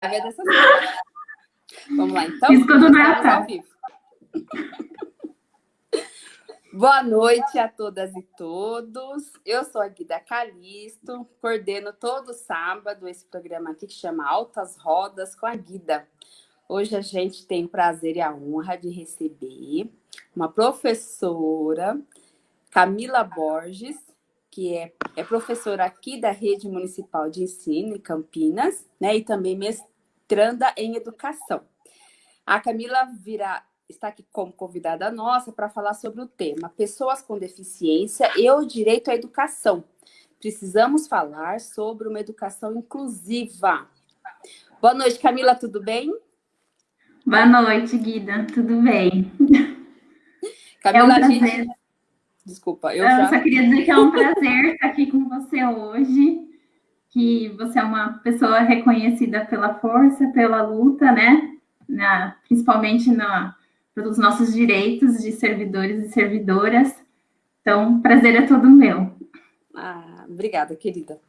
é dessas coisas. Vamos lá, então. Isso não é ao vivo. Boa noite a todas e todos. Eu sou a Guida Calisto, coordeno todo sábado esse programa aqui que chama Altas Rodas com a Guida. Hoje a gente tem o prazer e a honra de receber uma professora, Camila Borges, que é, é professora aqui da Rede Municipal de Ensino em Campinas, né, e também mestranda em Educação. A Camila virá, está aqui como convidada nossa para falar sobre o tema Pessoas com Deficiência e o Direito à Educação. Precisamos falar sobre uma educação inclusiva. Boa noite, Camila, tudo bem? Boa noite, Guida, tudo bem? Camila, é um gente... Desculpa, eu, eu já... só queria dizer que é um prazer estar aqui com você hoje, que você é uma pessoa reconhecida pela força, pela luta, né? na, principalmente na, pelos nossos direitos de servidores e servidoras. Então, prazer é todo meu. Ah, obrigada, querida.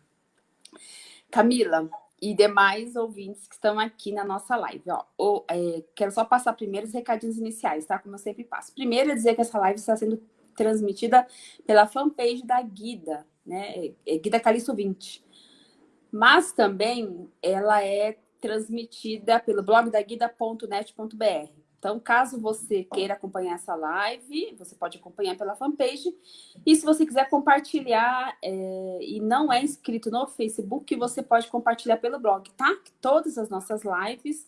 Camila e demais ouvintes que estão aqui na nossa live. Ó, ou, é, quero só passar primeiro os recadinhos iniciais, tá? Como eu sempre passo. Primeiro é dizer que essa live está sendo transmitida pela fanpage da Guida, né? É, é Guida Calixto 20. Mas também ela é transmitida pelo blog da guida.net.br. Então, caso você queira acompanhar essa live, você pode acompanhar pela fanpage. E se você quiser compartilhar é, e não é inscrito no Facebook, você pode compartilhar pelo blog, tá? Todas as nossas lives,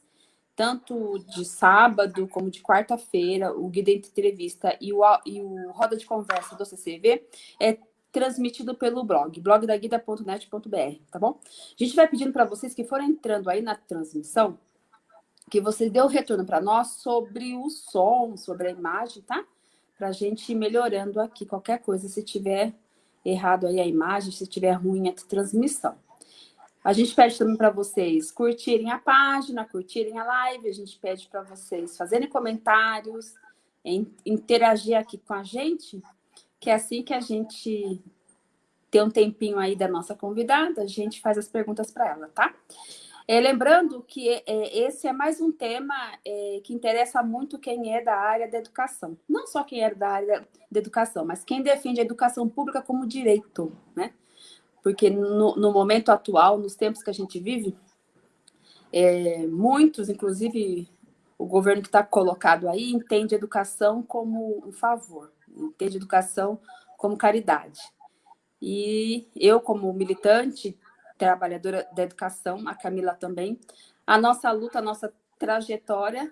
tanto de sábado como de quarta-feira, o Guida Entrevista e o, e o Roda de Conversa do CCV, é transmitido pelo blog, blogdaguida.net.br, tá bom? A gente vai pedindo para vocês que forem entrando aí na transmissão, que vocês dê o um retorno para nós sobre o som, sobre a imagem, tá? Para a gente ir melhorando aqui qualquer coisa, se tiver errado aí a imagem, se tiver ruim a transmissão. A gente pede também para vocês curtirem a página, curtirem a live, a gente pede para vocês fazerem comentários, interagir aqui com a gente, que é assim que a gente tem um tempinho aí da nossa convidada, a gente faz as perguntas para ela, tá? É, lembrando que é, esse é mais um tema é, que interessa muito quem é da área da educação. Não só quem é da área da educação, mas quem defende a educação pública como direito, né? Porque no, no momento atual, nos tempos que a gente vive, é, muitos, inclusive o governo que está colocado aí, entende a educação como um favor entende educação como caridade. E eu, como militante, trabalhadora da educação, a Camila também, a nossa luta, a nossa trajetória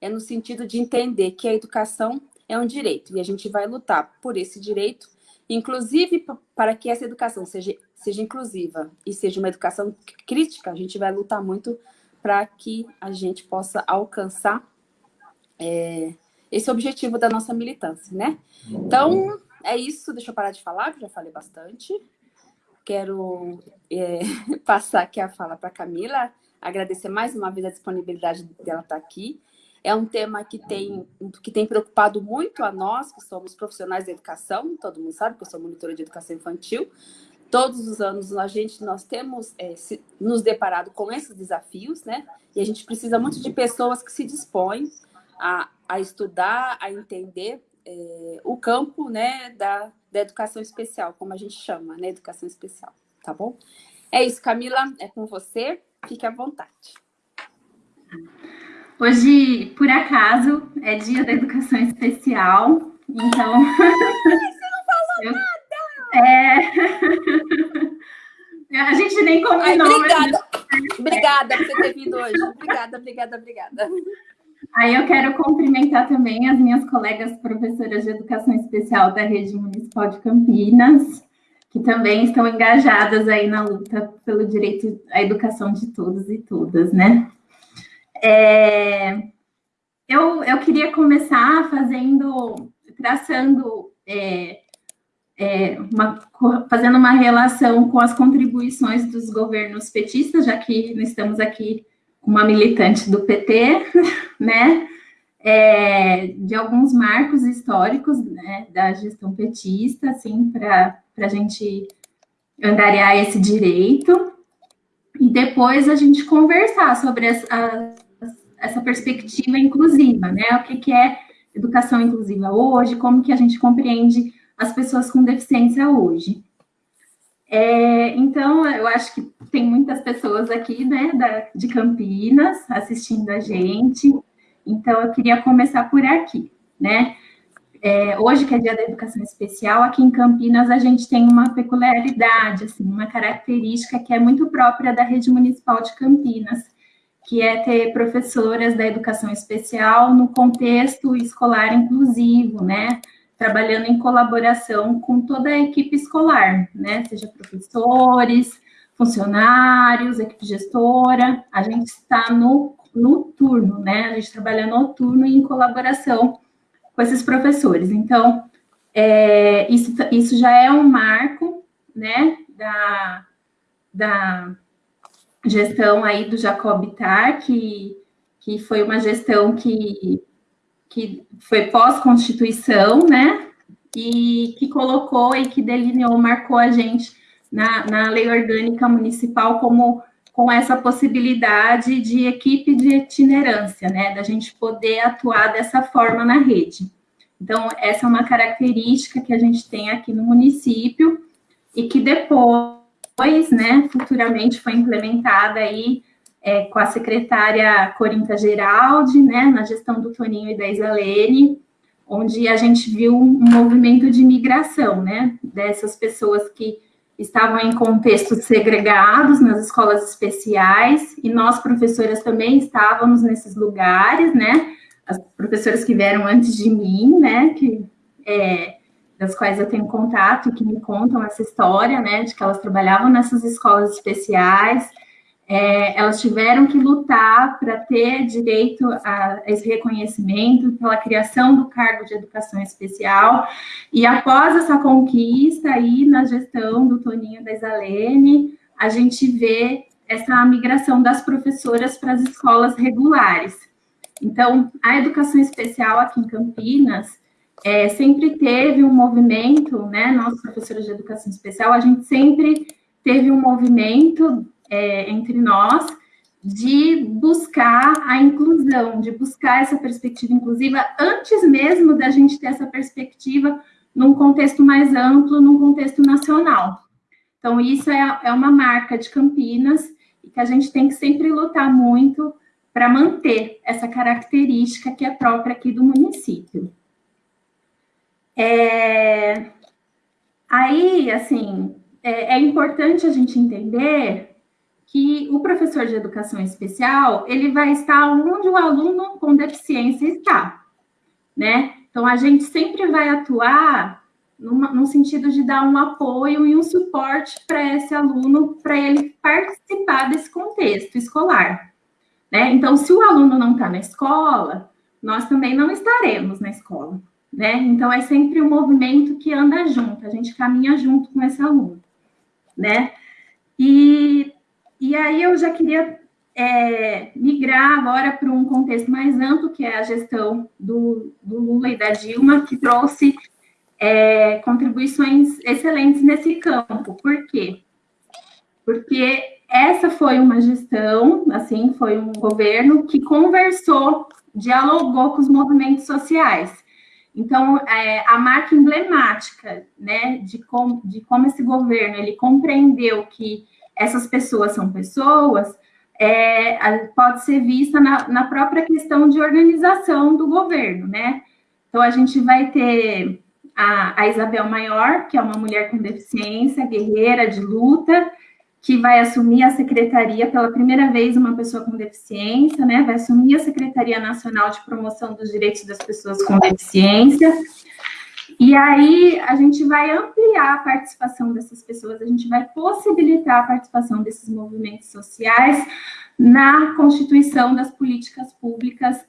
é no sentido de entender que a educação é um direito e a gente vai lutar por esse direito, inclusive para que essa educação seja, seja inclusiva e seja uma educação crítica, a gente vai lutar muito para que a gente possa alcançar é, esse objetivo da nossa militância, né? Então, é isso. Deixa eu parar de falar, que já falei bastante. Quero é, passar aqui a fala para Camila, agradecer mais uma vez a disponibilidade dela estar tá aqui. É um tema que tem, que tem preocupado muito a nós, que somos profissionais de educação, todo mundo sabe que eu sou monitora de educação infantil. Todos os anos a gente, nós temos é, se, nos deparado com esses desafios, né? E a gente precisa muito de pessoas que se dispõem a, a estudar, a entender é, o campo né, da, da educação especial, como a gente chama, né? Educação especial, tá bom? É isso, Camila, é com você, fique à vontade. Hoje, por acaso, é dia da educação especial, então... Você não falou Eu... nada! É... a gente nem combinou. Ai, obrigada, mas... obrigada por você ter vindo hoje. Obrigada, obrigada, obrigada. Aí eu quero cumprimentar também as minhas colegas professoras de educação especial da Rede Municipal de Campinas, que também estão engajadas aí na luta pelo direito à educação de todos e todas, né? É, eu, eu queria começar fazendo, traçando, é, é, uma, fazendo uma relação com as contribuições dos governos petistas, já que estamos aqui uma militante do PT, né, é, de alguns marcos históricos né, da gestão petista, assim, para a gente angariar esse direito. e depois a gente conversar sobre essa, essa perspectiva inclusiva, né? O que, que é educação inclusiva hoje, como que a gente compreende as pessoas com deficiência hoje. É, então, eu acho que tem muitas pessoas aqui, né, da, de Campinas, assistindo a gente. Então, eu queria começar por aqui, né? É, hoje, que é dia da educação especial, aqui em Campinas a gente tem uma peculiaridade, assim, uma característica que é muito própria da rede municipal de Campinas, que é ter professoras da educação especial no contexto escolar inclusivo, né? Trabalhando em colaboração com toda a equipe escolar, né? Seja professores, funcionários, equipe gestora, a gente está no, no turno, né? A gente trabalha no turno e em colaboração com esses professores. Então, é, isso, isso já é um marco, né, da, da gestão aí do Jacob Tar, que, que foi uma gestão que, que foi pós-constituição, né, e que colocou e que delineou, marcou a gente na, na lei orgânica municipal como com essa possibilidade de equipe de itinerância, né, da gente poder atuar dessa forma na rede. Então, essa é uma característica que a gente tem aqui no município e que depois, né, futuramente foi implementada aí é, com a secretária Corinta Geraldi, né, na gestão do Toninho e da Isalene, onde a gente viu um movimento de migração, né, dessas pessoas que estavam em contextos segregados nas escolas especiais, e nós, professoras, também estávamos nesses lugares, né? As professoras que vieram antes de mim, né? Que, é, das quais eu tenho contato, que me contam essa história, né? De que elas trabalhavam nessas escolas especiais, é, elas tiveram que lutar para ter direito a esse reconhecimento pela criação do cargo de educação especial. E após essa conquista aí na gestão do Toninho da Isalene, a gente vê essa migração das professoras para as escolas regulares. Então, a educação especial aqui em Campinas é, sempre teve um movimento, né? Nós, professores de educação especial, a gente sempre teve um movimento é, entre nós de buscar a inclusão, de buscar essa perspectiva inclusiva antes mesmo da gente ter essa perspectiva num contexto mais amplo, num contexto nacional. Então, isso é, é uma marca de Campinas e que a gente tem que sempre lutar muito para manter essa característica que é própria aqui do município. É... Aí, assim, é, é importante a gente entender que o professor de educação especial, ele vai estar onde o aluno com deficiência está, né? Então, a gente sempre vai atuar no sentido de dar um apoio e um suporte para esse aluno, para ele participar desse contexto escolar, né? Então, se o aluno não está na escola, nós também não estaremos na escola, né? Então, é sempre um movimento que anda junto, a gente caminha junto com esse aluno, né? E aí eu já queria é, migrar agora para um contexto mais amplo, que é a gestão do, do Lula e da Dilma, que trouxe é, contribuições excelentes nesse campo. Por quê? Porque essa foi uma gestão, assim, foi um governo que conversou, dialogou com os movimentos sociais. Então, é, a marca emblemática, né, de como, de como esse governo, ele compreendeu que essas pessoas são pessoas, é, pode ser vista na, na, própria questão de organização do governo, né? Então, a gente vai ter a, a, Isabel Maior, que é uma mulher com deficiência, guerreira de luta, que vai assumir a secretaria pela primeira vez, uma pessoa com deficiência, né? Vai assumir a Secretaria Nacional de Promoção dos Direitos das Pessoas com Deficiência. E aí a gente vai ampliar a participação dessas pessoas, a gente vai possibilitar a participação desses movimentos sociais na constituição das políticas públicas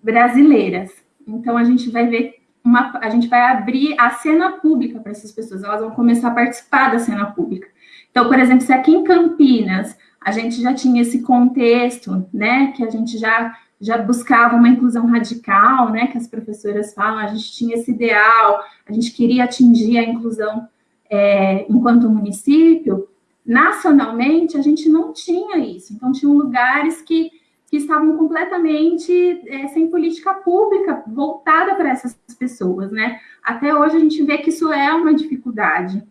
brasileiras. Então a gente vai ver uma, a gente vai abrir a cena pública para essas pessoas, elas vão começar a participar da cena pública. Então, por exemplo, se aqui em Campinas a gente já tinha esse contexto, né, que a gente já já buscava uma inclusão radical, né, que as professoras falam, a gente tinha esse ideal, a gente queria atingir a inclusão é, enquanto município, nacionalmente, a gente não tinha isso. Então, tinham lugares que, que estavam completamente é, sem política pública voltada para essas pessoas, né? Até hoje a gente vê que isso é uma dificuldade.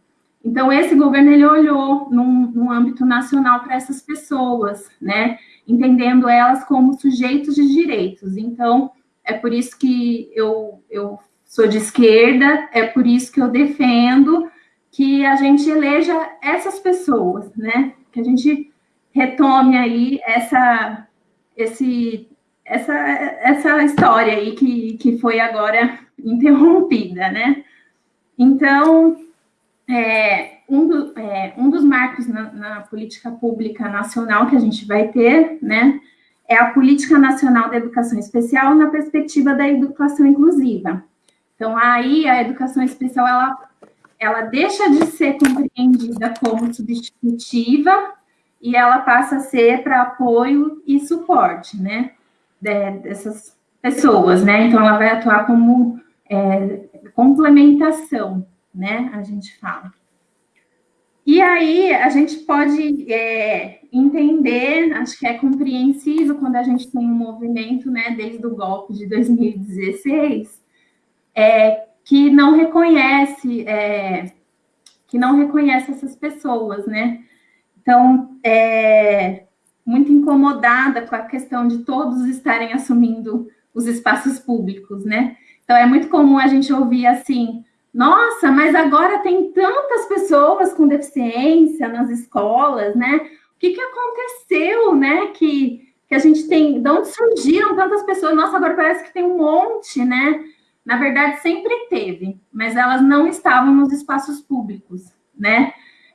Então, esse governo, ele olhou num, num âmbito nacional para essas pessoas, né? Entendendo elas como sujeitos de direitos. Então, é por isso que eu, eu sou de esquerda, é por isso que eu defendo que a gente eleja essas pessoas, né? Que a gente retome aí essa, esse, essa, essa história aí que, que foi agora interrompida, né? Então, é, um, do, é, um dos marcos na, na, política pública nacional que a gente vai ter, né, é a Política Nacional da Educação Especial na perspectiva da educação inclusiva. Então, aí a educação especial, ela, ela deixa de ser compreendida como substitutiva e ela passa a ser para apoio e suporte, né, dessas pessoas, né, então ela vai atuar como é, complementação né? A gente fala. E aí a gente pode é, entender, acho que é compreensível quando a gente tem um movimento, né, desde o golpe de 2016, é, que não reconhece, é, que não reconhece essas pessoas, né? Então, é, muito incomodada com a questão de todos estarem assumindo os espaços públicos, né? Então, é muito comum a gente ouvir assim, nossa, mas agora tem tantas pessoas com deficiência nas escolas, né? O que, que aconteceu, né? Que, que a gente tem. De onde surgiram tantas pessoas? Nossa, agora parece que tem um monte, né? Na verdade, sempre teve, mas elas não estavam nos espaços públicos, né?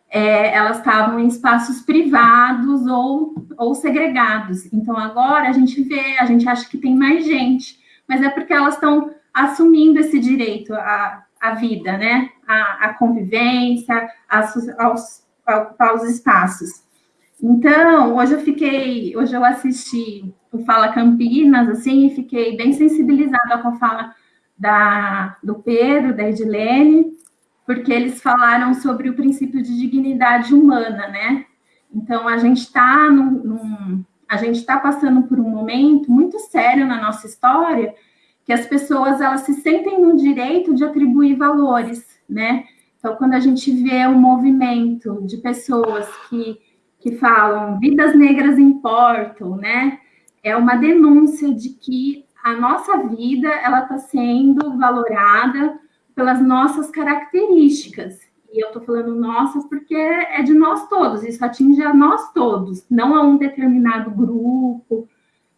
É, elas estavam em espaços privados ou, ou segregados. Então, agora a gente vê, a gente acha que tem mais gente, mas é porque elas estão assumindo esse direito a, a vida, né? A, a convivência, aos, a ocupar os espaços. Então, hoje eu fiquei, hoje eu assisti o Fala Campinas, assim, e fiquei bem sensibilizada com a fala da, do Pedro, da Edilene, porque eles falaram sobre o princípio de dignidade humana, né? Então, a gente está num, num, a gente está passando por um momento muito sério na nossa história, que as pessoas elas se sentem no direito de atribuir valores, né? Então, quando a gente vê um movimento de pessoas que, que falam vidas negras importam, né? É uma denúncia de que a nossa vida ela está sendo valorada pelas nossas características. E eu estou falando nossa porque é de nós todos, isso atinge a nós todos, não a um determinado grupo,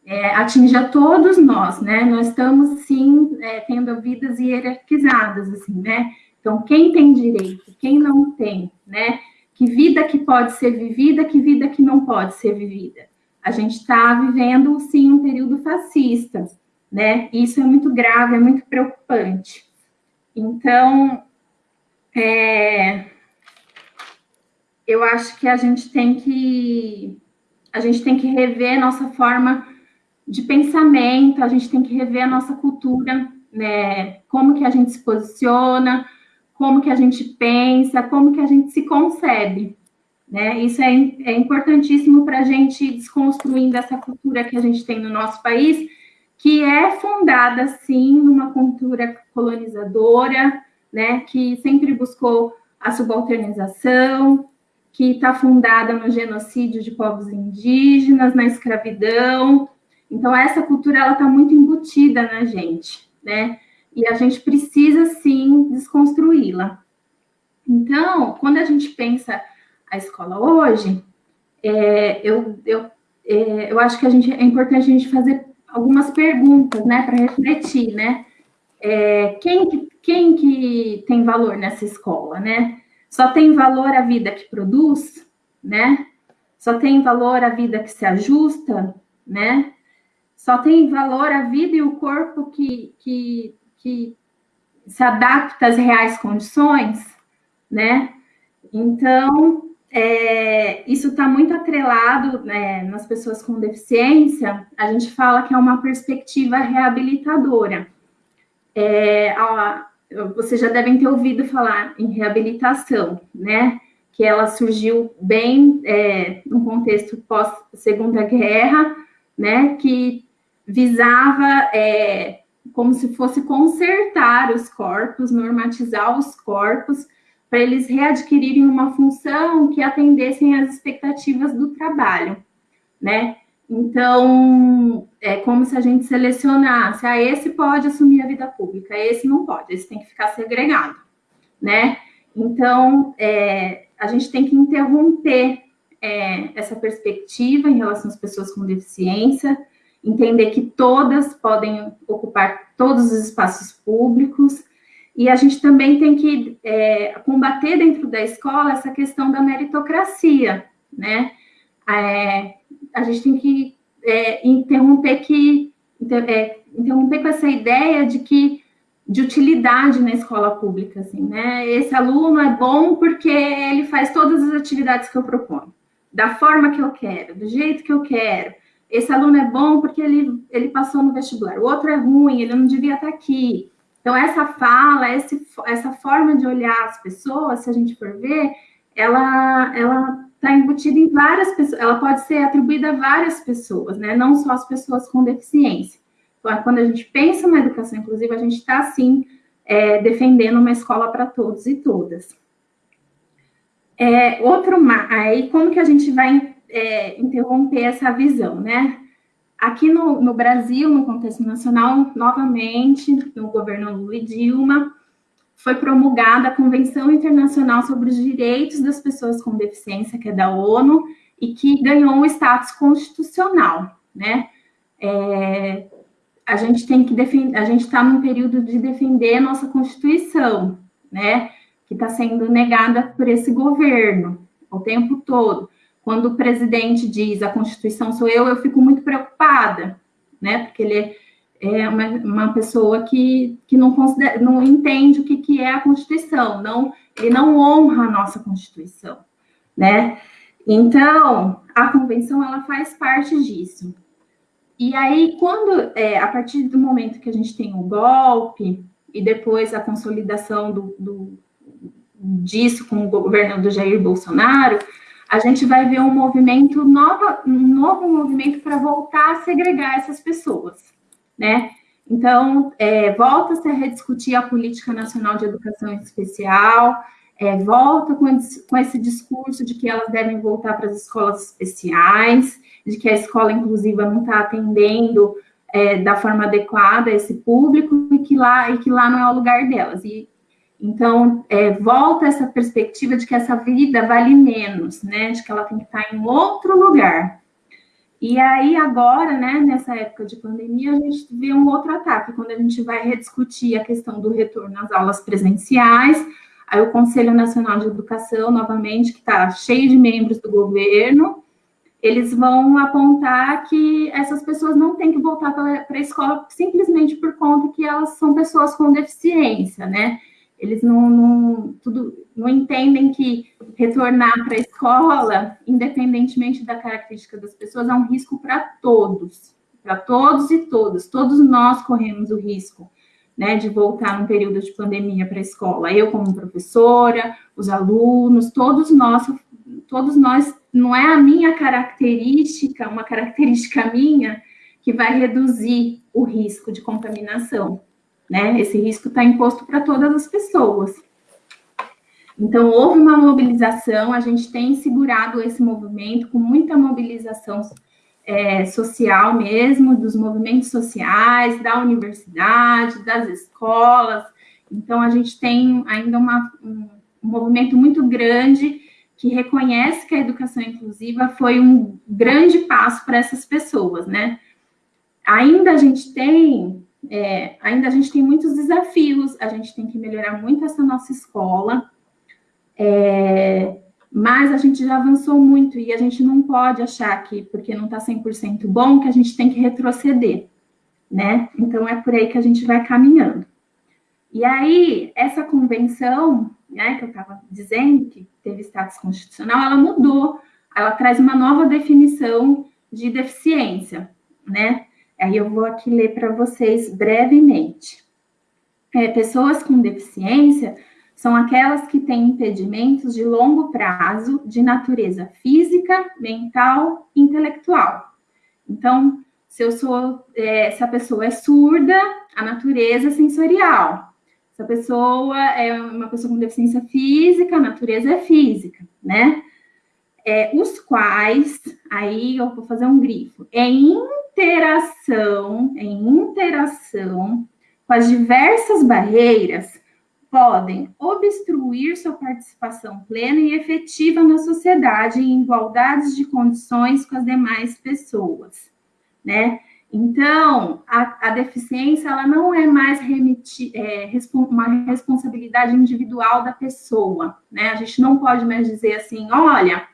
é, atinge a todos nós, né? Nós estamos, sim, é, tendo vidas hierarquizadas, assim, né? Então, quem tem direito, quem não tem, né? Que vida que pode ser vivida, que vida que não pode ser vivida. A gente está vivendo, sim, um período fascista, né? Isso é muito grave, é muito preocupante. Então, é, eu acho que a gente tem que a gente tem que rever nossa forma de pensamento, a gente tem que rever a nossa cultura, né? Como que a gente se posiciona, como que a gente pensa, como que a gente se concebe, né? Isso é, é importantíssimo para a gente desconstruindo essa cultura que a gente tem no nosso país, que é fundada, sim, numa cultura colonizadora, né? Que sempre buscou a subalternização, que está fundada no genocídio de povos indígenas, na escravidão, então, essa cultura, ela está muito embutida na gente, né? E a gente precisa, sim, desconstruí-la. Então, quando a gente pensa a escola hoje, é, eu, eu, é, eu acho que a gente, é importante a gente fazer algumas perguntas, né, para refletir, né? É, quem, que, quem que tem valor nessa escola, né? Só tem valor a vida que produz, né? Só tem valor a vida que se ajusta, né? Só tem valor a vida e o corpo que, que, que se adapta às reais condições, né? Então, é, isso está muito atrelado né, nas pessoas com deficiência, a gente fala que é uma perspectiva reabilitadora. É, vocês já devem ter ouvido falar em reabilitação, né? que ela surgiu bem é, no contexto pós-segunda guerra, né, que visava é, como se fosse consertar os corpos, normatizar os corpos, para eles readquirirem uma função que atendessem às expectativas do trabalho, né? Então, é como se a gente selecionasse, ah, esse pode assumir a vida pública, esse não pode, esse tem que ficar segregado, né? Então, é, a gente tem que interromper é, essa perspectiva em relação às pessoas com deficiência, entender que todas podem ocupar todos os espaços públicos, e a gente também tem que é, combater dentro da escola essa questão da meritocracia, né? É, a gente tem que é, interromper que é, interromper com essa ideia de que de utilidade na escola pública, assim, né? Esse aluno é bom porque ele faz todas as atividades que eu proponho, da forma que eu quero, do jeito que eu quero. Esse aluno é bom porque ele, ele passou no vestibular, o outro é ruim, ele não devia estar aqui. Então, essa fala, esse, essa forma de olhar as pessoas, se a gente for ver, ela, ela está embutida em várias pessoas, ela pode ser atribuída a várias pessoas, né? Não só as pessoas com deficiência. Então, quando a gente pensa na educação inclusiva, a gente está, sim, é, defendendo uma escola para todos e todas. É, outro, aí, como que a gente vai é, interromper essa visão, né? Aqui no, no, Brasil, no contexto nacional, novamente, no governo Lula e Dilma, foi promulgada a Convenção Internacional sobre os Direitos das Pessoas com Deficiência, que é da ONU, e que ganhou um status constitucional, né? É, a gente tem que defender, a gente está num período de defender a nossa Constituição, né? Que está sendo negada por esse governo o tempo todo. Quando o presidente diz a Constituição sou eu, eu fico muito preocupada, né? Porque ele é uma, uma pessoa que, que não, considera, não entende o que, que é a Constituição, não, ele não honra a nossa Constituição, né? Então, a convenção, ela faz parte disso. E aí, quando, é, a partir do momento que a gente tem o golpe, e depois a consolidação do, do, disso com o governo do Jair Bolsonaro, a gente vai ver um movimento, nova, um novo movimento para voltar a segregar essas pessoas, né? Então, é, volta-se a rediscutir a Política Nacional de Educação Especial, é, volta com esse, com esse discurso de que elas devem voltar para as escolas especiais, de que a escola inclusiva não está atendendo é, da forma adequada esse público e que lá e que lá não é o lugar delas. E então é, volta essa perspectiva de que essa vida vale menos, né? De que ela tem que estar em outro lugar. E aí agora, né? Nessa época de pandemia, a gente vê um outro ataque quando a gente vai rediscutir a questão do retorno às aulas presenciais. Aí o Conselho Nacional de Educação, novamente, que está cheio de membros do governo, eles vão apontar que essas pessoas não têm que voltar para a escola simplesmente por conta que elas são pessoas com deficiência, né? Eles não, não, tudo, não entendem que retornar para a escola, independentemente da característica das pessoas, é um risco para todos, para todos e todas. Todos nós corremos o risco né, de voltar num período de pandemia para a escola. Eu, como professora, os alunos, todos nós, todos nós não é a minha característica, uma característica minha, que vai reduzir o risco de contaminação. Né? Esse risco está imposto para todas as pessoas. Então, houve uma mobilização, a gente tem segurado esse movimento com muita mobilização é, social mesmo, dos movimentos sociais, da universidade, das escolas. Então, a gente tem ainda uma, um, movimento muito grande que reconhece que a educação inclusiva foi um grande passo para essas pessoas, né? Ainda a gente tem, é, ainda a gente tem muitos desafios, a gente tem que melhorar muito essa nossa escola, é, mas a gente já avançou muito e a gente não pode achar que, porque não está 100% bom, que a gente tem que retroceder, né? Então, é por aí que a gente vai caminhando. E aí, essa convenção, né, que eu estava dizendo, que teve status constitucional, ela mudou, ela traz uma nova definição de deficiência, né? Aí eu vou aqui ler para vocês brevemente. É, pessoas com deficiência são aquelas que têm impedimentos de longo prazo de natureza física, mental, intelectual. Então, se eu sou, é, se a pessoa é surda, a natureza é sensorial. Se a pessoa é uma pessoa com deficiência física, a natureza é física, né? É, os quais, aí eu vou fazer um grifo, em interação, em interação com as diversas barreiras, podem obstruir sua participação plena e efetiva na sociedade em igualdades de condições com as demais pessoas né? Então, a, a deficiência, ela não é mais remiti, é, uma responsabilidade individual da pessoa, né? A gente não pode mais dizer assim, olha,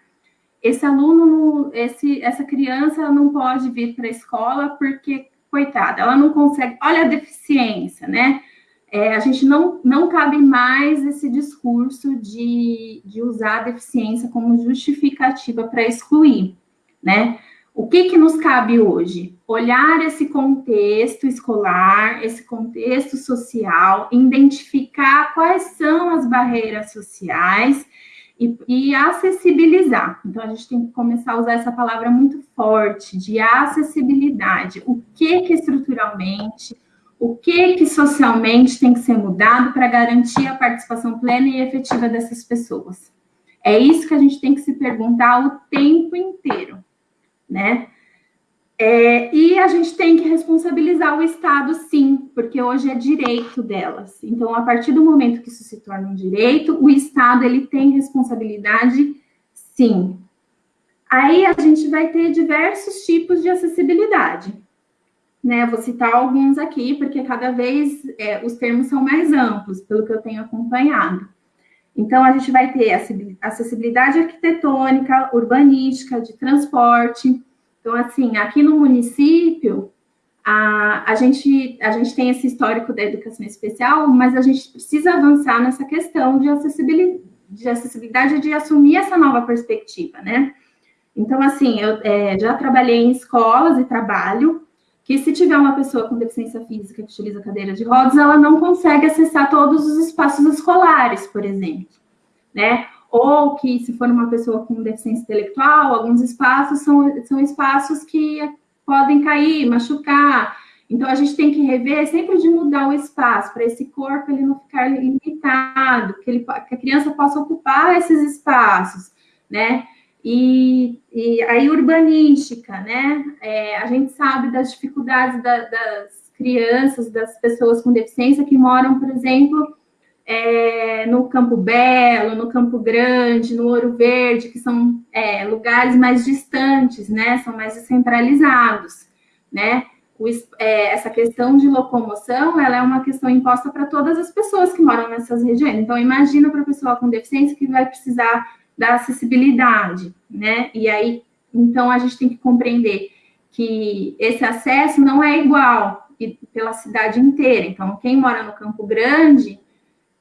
esse aluno, esse, essa criança não pode vir para a escola porque, coitada, ela não consegue, olha a deficiência, né? É, a gente não, não cabe mais esse discurso de, de usar a deficiência como justificativa para excluir, né? O que, que nos cabe hoje? Olhar esse contexto escolar, esse contexto social, identificar quais são as barreiras sociais e, e, acessibilizar. Então, a gente tem que começar a usar essa palavra muito forte, de acessibilidade. O que que estruturalmente, o que que socialmente tem que ser mudado para garantir a participação plena e efetiva dessas pessoas? É isso que a gente tem que se perguntar o tempo inteiro né? É, e a gente tem que responsabilizar o Estado, sim, porque hoje é direito delas. Então, a partir do momento que isso se torna um direito, o Estado ele tem responsabilidade, sim. Aí a gente vai ter diversos tipos de acessibilidade. Né, vou citar alguns aqui, porque cada vez é, os termos são mais amplos, pelo que eu tenho acompanhado. Então, a gente vai ter acessibilidade arquitetônica, urbanística, de transporte. Então, assim, aqui no município, a, a, gente, a gente tem esse histórico da educação especial, mas a gente precisa avançar nessa questão de acessibilidade, de acessibilidade de assumir essa nova perspectiva, né? Então, assim, eu é, já trabalhei em escolas e trabalho que se tiver uma pessoa com deficiência física que utiliza cadeira de rodas, ela não consegue acessar todos os espaços escolares, por exemplo, né? Ou que se for uma pessoa com deficiência intelectual, alguns espaços são, são espaços que podem cair, machucar. Então a gente tem que rever sempre de mudar o espaço para esse corpo ele não ficar limitado, que, ele, que a criança possa ocupar esses espaços, né? E, e aí, urbanística, né? É, a gente sabe das dificuldades da, das crianças, das pessoas com deficiência que moram, por exemplo, é, no Campo Belo, no Campo Grande, no Ouro Verde, que são é, lugares mais distantes, né? São mais descentralizados, né? O, é, essa questão de locomoção, ela é uma questão imposta para todas as pessoas que moram nessas regiões. Então, imagina para a pessoa com deficiência que vai precisar da acessibilidade, né? E aí, então, a gente tem que compreender que esse acesso não é igual pela cidade inteira. Então, quem mora no Campo Grande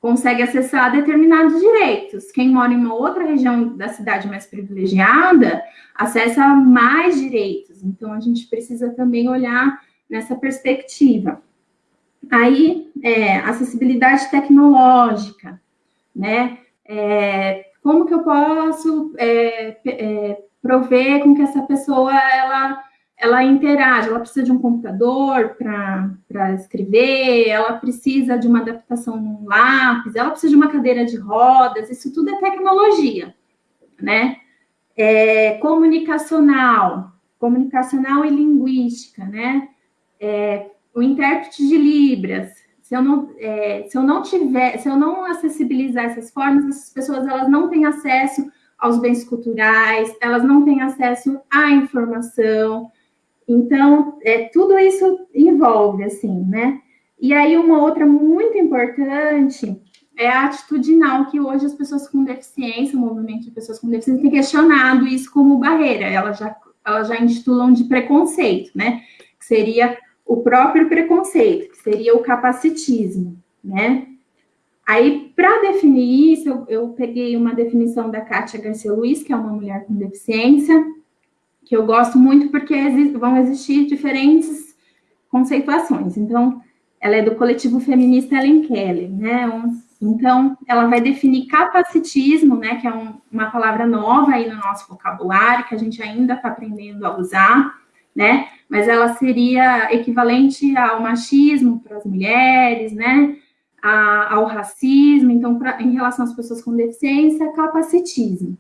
consegue acessar determinados direitos. Quem mora em uma outra região da cidade mais privilegiada acessa mais direitos. Então, a gente precisa também olhar nessa perspectiva. Aí, é, acessibilidade tecnológica, né? É, como que eu posso é, é, prover com que essa pessoa ela, ela interage? Ela precisa de um computador para escrever, ela precisa de uma adaptação num lápis, ela precisa de uma cadeira de rodas, isso tudo é tecnologia, né? É, comunicacional, comunicacional e linguística, né? É, o intérprete de Libras, se eu não, é, se eu não tiver, se eu não acessibilizar essas formas, essas pessoas elas não têm acesso aos bens culturais, elas não têm acesso à informação. Então, é, tudo isso envolve, assim, né? E aí, uma outra muito importante é a atitudinal, que hoje as pessoas com deficiência, o movimento de pessoas com deficiência, tem questionado isso como barreira. Elas já, elas já intitulam de preconceito, né? Que seria o próprio preconceito, que seria o capacitismo, né? Aí, para definir isso, eu, eu, peguei uma definição da Kátia Garcia Luiz, que é uma mulher com deficiência, que eu gosto muito porque vão existir diferentes conceituações. Então, ela é do coletivo feminista Ellen Keller, né? Então, ela vai definir capacitismo, né, que é um, uma palavra nova aí no nosso vocabulário, que a gente ainda está aprendendo a usar, né? Mas ela seria equivalente ao machismo para as mulheres, né? A, ao racismo, então, pra, em relação às pessoas com deficiência, capacitismo.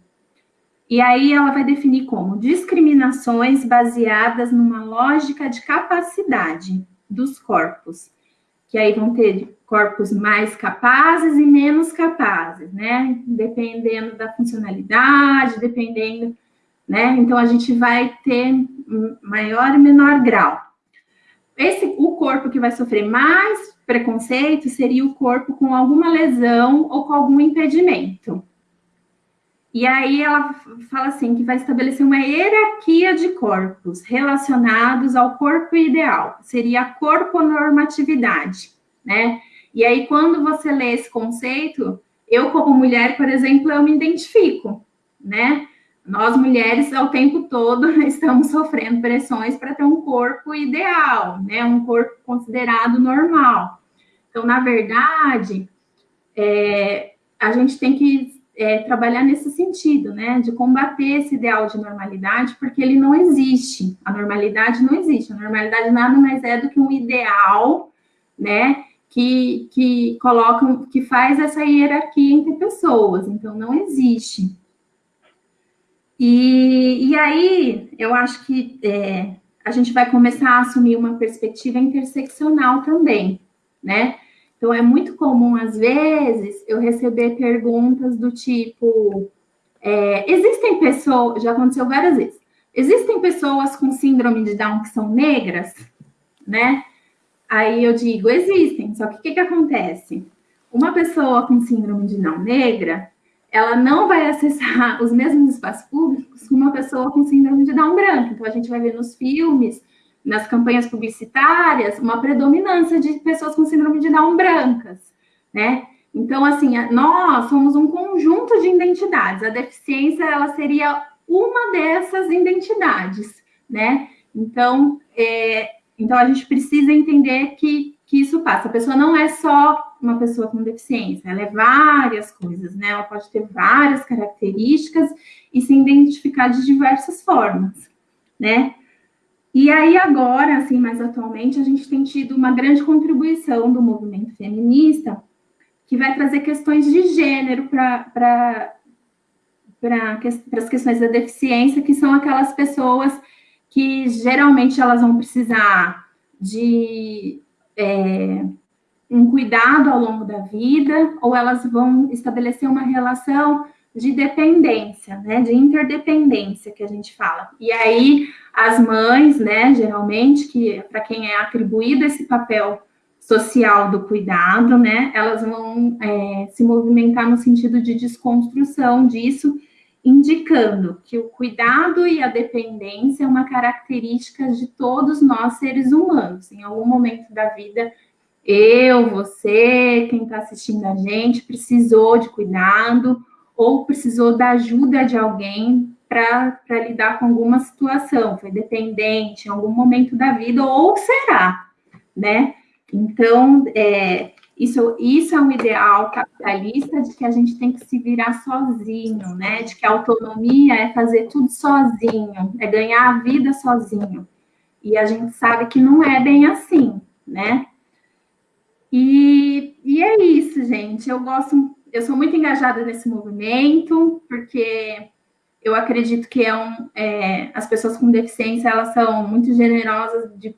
E aí ela vai definir como discriminações baseadas numa lógica de capacidade dos corpos, que aí vão ter corpos mais capazes e menos capazes, né? Dependendo da funcionalidade, dependendo, né? Então a gente vai ter maior e menor grau. Esse, o corpo que vai sofrer mais preconceito seria o corpo com alguma lesão ou com algum impedimento. E aí ela fala assim que vai estabelecer uma hierarquia de corpos relacionados ao corpo ideal. Seria a corponormatividade, né? E aí, quando você lê esse conceito, eu, como mulher, por exemplo, eu me identifico, né? Nós, mulheres, ao tempo todo, estamos sofrendo pressões para ter um corpo ideal, né? Um corpo considerado normal. Então, na verdade, é, a gente tem que é, trabalhar nesse sentido, né? De combater esse ideal de normalidade, porque ele não existe. A normalidade não existe. A normalidade nada mais é do que um ideal, né? que, que colocam, que faz essa hierarquia entre pessoas, então não existe. E, e aí, eu acho que é, a gente vai começar a assumir uma perspectiva interseccional também, né? Então, é muito comum, às vezes, eu receber perguntas do tipo: é, existem pessoas, já aconteceu várias vezes, existem pessoas com síndrome de Down que são negras, né? Aí eu digo, existem, só que o que, que acontece? Uma pessoa com síndrome de não negra, ela não vai acessar os mesmos espaços públicos que uma pessoa com síndrome de Down branco. Então, a gente vai ver nos filmes, nas campanhas publicitárias, uma predominância de pessoas com síndrome de Down brancas, né? Então, assim, nós somos um conjunto de identidades. A deficiência, ela seria uma dessas identidades, né? Então, é, então, a gente precisa entender que, que isso passa. A pessoa não é só uma pessoa com deficiência, ela é várias coisas, né? Ela pode ter várias características e se identificar de diversas formas, né? E aí, agora, assim, mais atualmente, a gente tem tido uma grande contribuição do movimento feminista, que vai trazer questões de gênero para as questões da deficiência, que são aquelas pessoas que geralmente elas vão precisar de é, um cuidado ao longo da vida, ou elas vão estabelecer uma relação de dependência, né, de interdependência que a gente fala. E aí as mães, né, geralmente que para quem é atribuído esse papel social do cuidado, né, elas vão é, se movimentar no sentido de desconstrução disso indicando que o cuidado e a dependência é uma característica de todos nós seres humanos. Em algum momento da vida, eu, você, quem está assistindo a gente, precisou de cuidado ou precisou da ajuda de alguém para lidar com alguma situação, foi dependente em algum momento da vida, ou será, né? Então, é, isso, isso é um ideal capitalista de que a gente tem que se virar sozinho, né? De que a autonomia é fazer tudo sozinho, é ganhar a vida sozinho. E a gente sabe que não é bem assim, né? E, e é isso, gente. Eu gosto, eu sou muito engajada nesse movimento, porque eu acredito que é um, é, as pessoas com deficiência elas são muito generosas de,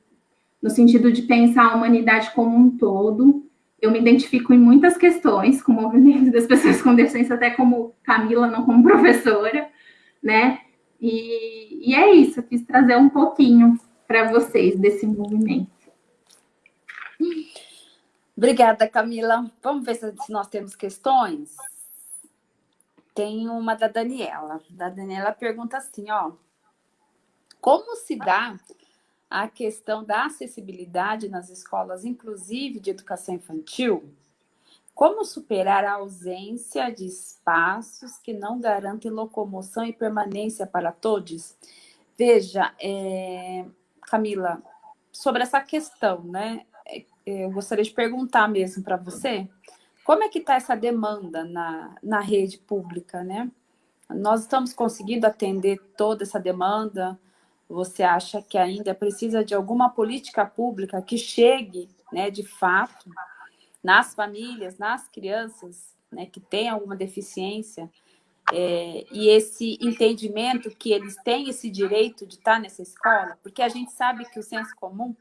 no sentido de pensar a humanidade como um todo eu me identifico em muitas questões com o movimento das pessoas com deficiência, até como Camila, não como professora, né? E, e é isso, eu quis trazer um pouquinho para vocês desse movimento. Obrigada, Camila. Vamos ver se nós temos questões. Tem uma da Daniela. Da Daniela pergunta assim, ó. Como se dá a questão da acessibilidade nas escolas, inclusive de educação infantil? Como superar a ausência de espaços que não garantem locomoção e permanência para todos? Veja, é, Camila, sobre essa questão, né? Eu gostaria de perguntar mesmo para você, como é que está essa demanda na, na rede pública, né? Nós estamos conseguindo atender toda essa demanda? Você acha que ainda precisa de alguma política pública que chegue, né, de fato, nas famílias, nas crianças, né, que têm alguma deficiência, é, e esse entendimento que eles têm esse direito de estar nessa escola, porque a gente sabe que o senso comum,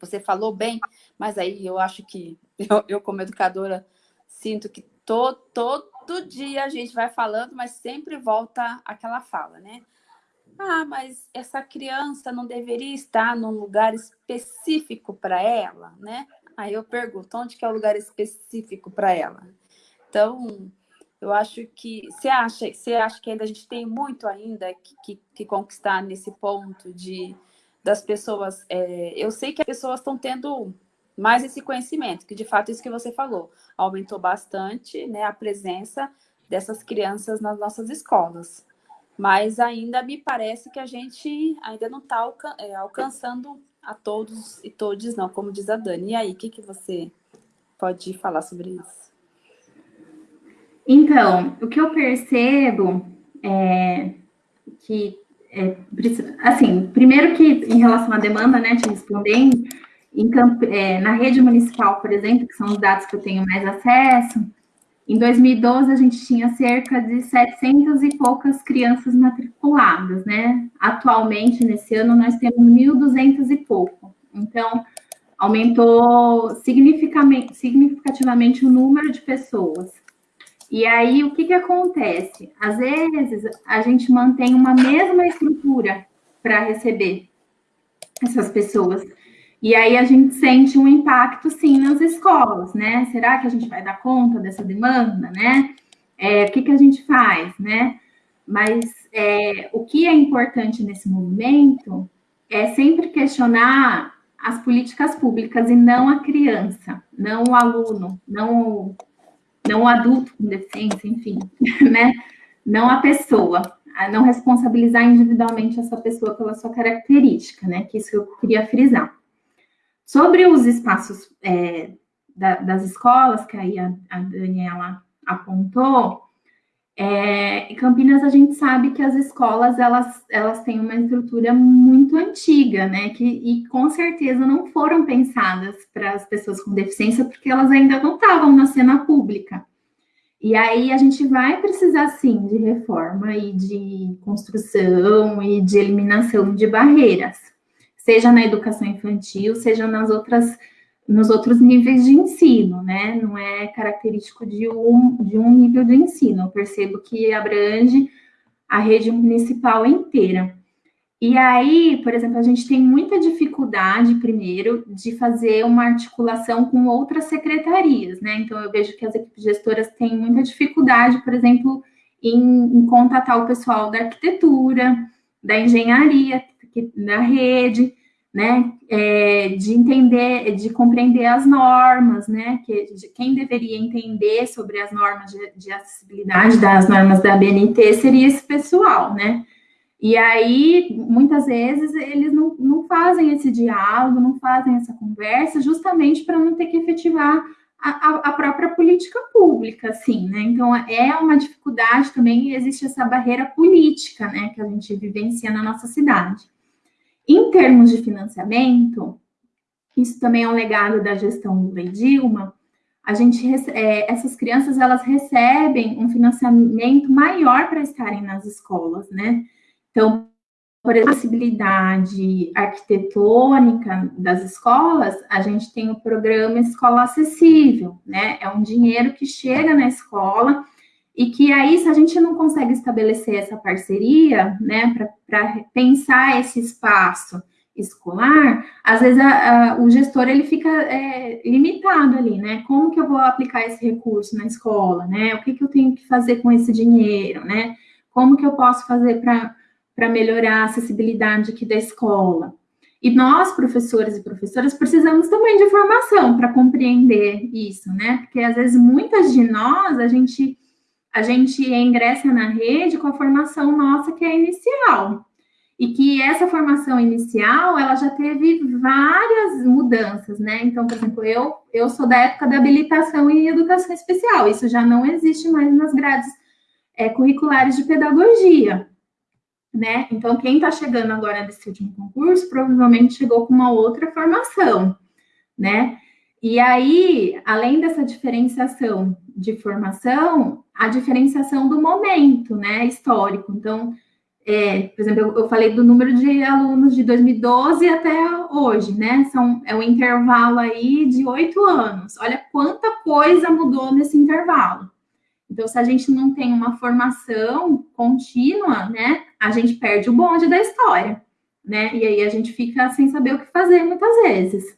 você falou bem, mas aí eu acho que eu, eu como educadora, sinto que to, todo dia a gente vai falando, mas sempre volta aquela fala, né? Ah, mas essa criança não deveria estar num lugar específico para ela, né? Aí eu pergunto, onde que é o lugar específico para ela? Então, eu acho que você acha, você acha que ainda a gente tem muito ainda que, que, que conquistar nesse ponto de das pessoas. É, eu sei que as pessoas estão tendo mais esse conhecimento, que de fato isso que você falou aumentou bastante, né, a presença dessas crianças nas nossas escolas. Mas ainda me parece que a gente ainda não está é, alcançando a todos e todos, não, como diz a Dani. E aí, o que, que você pode falar sobre isso? Então, o que eu percebo é que, é, assim, primeiro que em relação à demanda, né, te respondendo, é, na rede municipal, por exemplo, que são os dados que eu tenho mais acesso, em 2012 a gente tinha cerca de 700 e poucas crianças matriculadas, né? Atualmente, nesse ano, nós temos 1.200 e pouco. Então, aumentou significativamente o número de pessoas. E aí, o que, que acontece? Às vezes, a gente mantém uma mesma estrutura para receber essas pessoas. E aí, a gente sente um impacto, sim, nas escolas, né? Será que a gente vai dar conta dessa demanda, né? É, o que, que a gente faz, né? Mas é, o que é importante nesse movimento é sempre questionar as políticas públicas e não a criança, não o aluno, não não o adulto com deficiência, enfim, né? Não a pessoa, a não responsabilizar individualmente essa pessoa pela sua característica, né? Que isso eu queria frisar. Sobre os espaços é, da, das escolas, que aí a, a Daniela apontou, é, em Campinas a gente sabe que as escolas elas, elas têm uma estrutura muito antiga, né? Que, e com certeza não foram pensadas para as pessoas com deficiência, porque elas ainda não estavam na cena pública. E aí a gente vai precisar sim de reforma e de construção e de eliminação de barreiras, seja na educação infantil, seja nas outras nos outros níveis de ensino, né? Não é característico de um, de um nível de ensino. Eu percebo que abrange a rede municipal inteira. E aí, por exemplo, a gente tem muita dificuldade, primeiro, de fazer uma articulação com outras secretarias, né? Então, eu vejo que as equipes gestoras têm muita dificuldade, por exemplo, em, em contatar o pessoal da arquitetura, da engenharia, da rede, né, é, de entender, de compreender as normas, né, que de, quem deveria entender sobre as normas de, de, acessibilidade das normas da BNT seria esse pessoal, né, e aí, muitas vezes, eles não, não fazem esse diálogo, não fazem essa conversa, justamente para não ter que efetivar a, a, própria política pública, assim, né, então é uma dificuldade também, existe essa barreira política, né, que a gente vivencia na nossa cidade. Em termos de financiamento, isso também é um legado da gestão do Lei Dilma, a gente, é, essas crianças, elas recebem um financiamento maior para estarem nas escolas, né? Então, por exemplo, acessibilidade arquitetônica das escolas, a gente tem o programa Escola Acessível, né? É um dinheiro que chega na escola e que aí, se a gente não consegue estabelecer essa parceria, né, para pensar esse espaço escolar, às vezes a, a, o gestor ele fica é, limitado ali, né? Como que eu vou aplicar esse recurso na escola, né? O que, que eu tenho que fazer com esse dinheiro, né? Como que eu posso fazer para melhorar a acessibilidade aqui da escola? E nós, professores e professoras, precisamos também de formação para compreender isso, né? Porque às vezes muitas de nós, a gente a gente ingressa na rede com a formação nossa que é inicial. e que essa formação inicial, ela já teve várias mudanças, né? Então, por exemplo, eu, eu sou da época da habilitação em educação especial, isso já não existe mais nas grades é, curriculares de pedagogia, né? Então, quem está chegando agora nesse último concurso, provavelmente chegou com uma outra formação, né? E aí, além dessa diferenciação de formação, a diferenciação do momento, né, histórico. Então, é, por exemplo, eu, eu, falei do número de alunos de 2012 até hoje, né? São, é um intervalo aí de oito anos. Olha quanta coisa mudou nesse intervalo. Então, se a gente não tem uma formação contínua, né, a gente perde o bonde da história, né? E aí a gente fica sem saber o que fazer muitas vezes.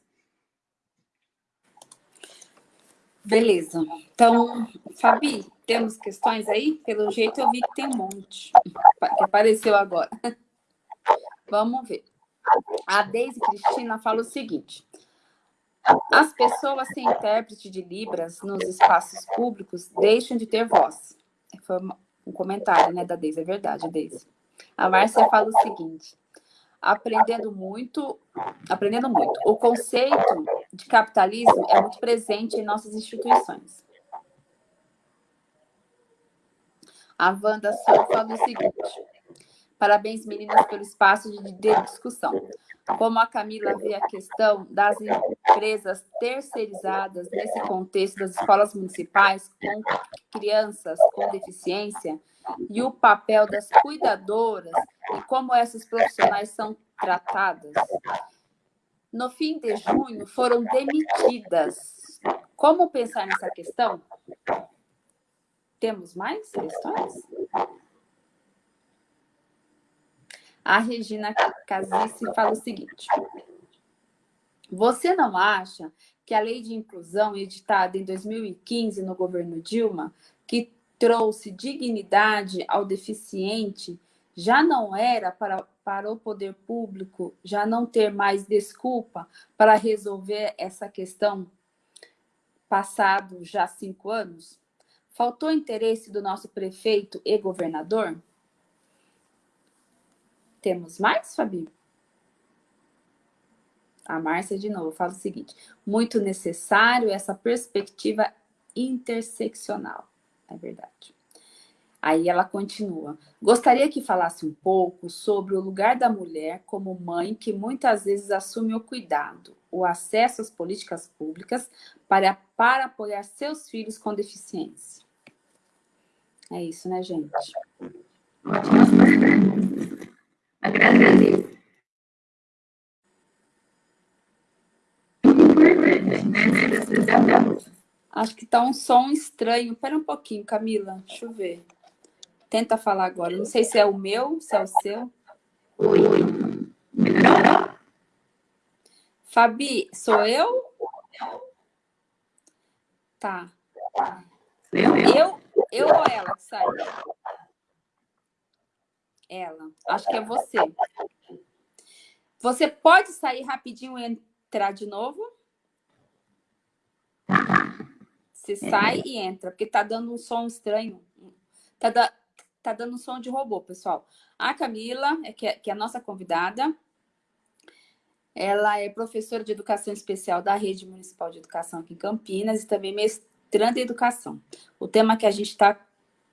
Beleza. Então, Fabi, temos questões aí? Pelo jeito eu vi que tem um monte que apareceu agora. Vamos ver. A Deise Cristina fala o seguinte. As pessoas sem intérprete de Libras nos espaços públicos deixam de ter voz. Foi um comentário né, da Deise, é verdade, Deise. A Márcia fala o seguinte. Aprendendo muito, aprendendo muito. O conceito de capitalismo é muito presente em nossas instituições. A Wanda Souza fala o seguinte. Parabéns, meninas, pelo espaço de, discussão. Como a Camila vê a questão das empresas terceirizadas nesse contexto das escolas municipais com crianças com deficiência e o papel das cuidadoras e como essas profissionais são tratadas. No fim de junho, foram demitidas. Como pensar nessa questão? Temos mais questões? A Regina Casice fala o seguinte. Você não acha que a lei de inclusão editada em 2015 no governo Dilma, que trouxe dignidade ao deficiente, já não era para, para o poder público já não ter mais desculpa para resolver essa questão passado já cinco anos? Faltou interesse do nosso prefeito e governador? Temos mais, Fabi? A Márcia, de novo, fala o seguinte. Muito necessário essa perspectiva interseccional. É verdade. Aí ela continua. Gostaria que falasse um pouco sobre o lugar da mulher como mãe que muitas vezes assume o cuidado, o acesso às políticas públicas para, para apoiar seus filhos com deficiência. É isso, né, gente? Agradeço. Importante, né? Acho que tá um som estranho. Espera um pouquinho, Camila. Deixa eu ver. Tenta falar agora. Não sei se é o meu, se é o seu. Oi. Melhorou? Fabi, sou eu? Tá. Eu, eu, eu ou ela que saiu? Ela. Acho que é você. Você pode sair rapidinho e entrar de novo? Você sai e entra, porque tá dando um som estranho. Tá, da, tá dando um som de robô, pessoal. A Camila, é que, é, que é a nossa convidada, ela é professora de educação especial da Rede Municipal de Educação aqui em Campinas e também mestrando em educação. O tema que a gente está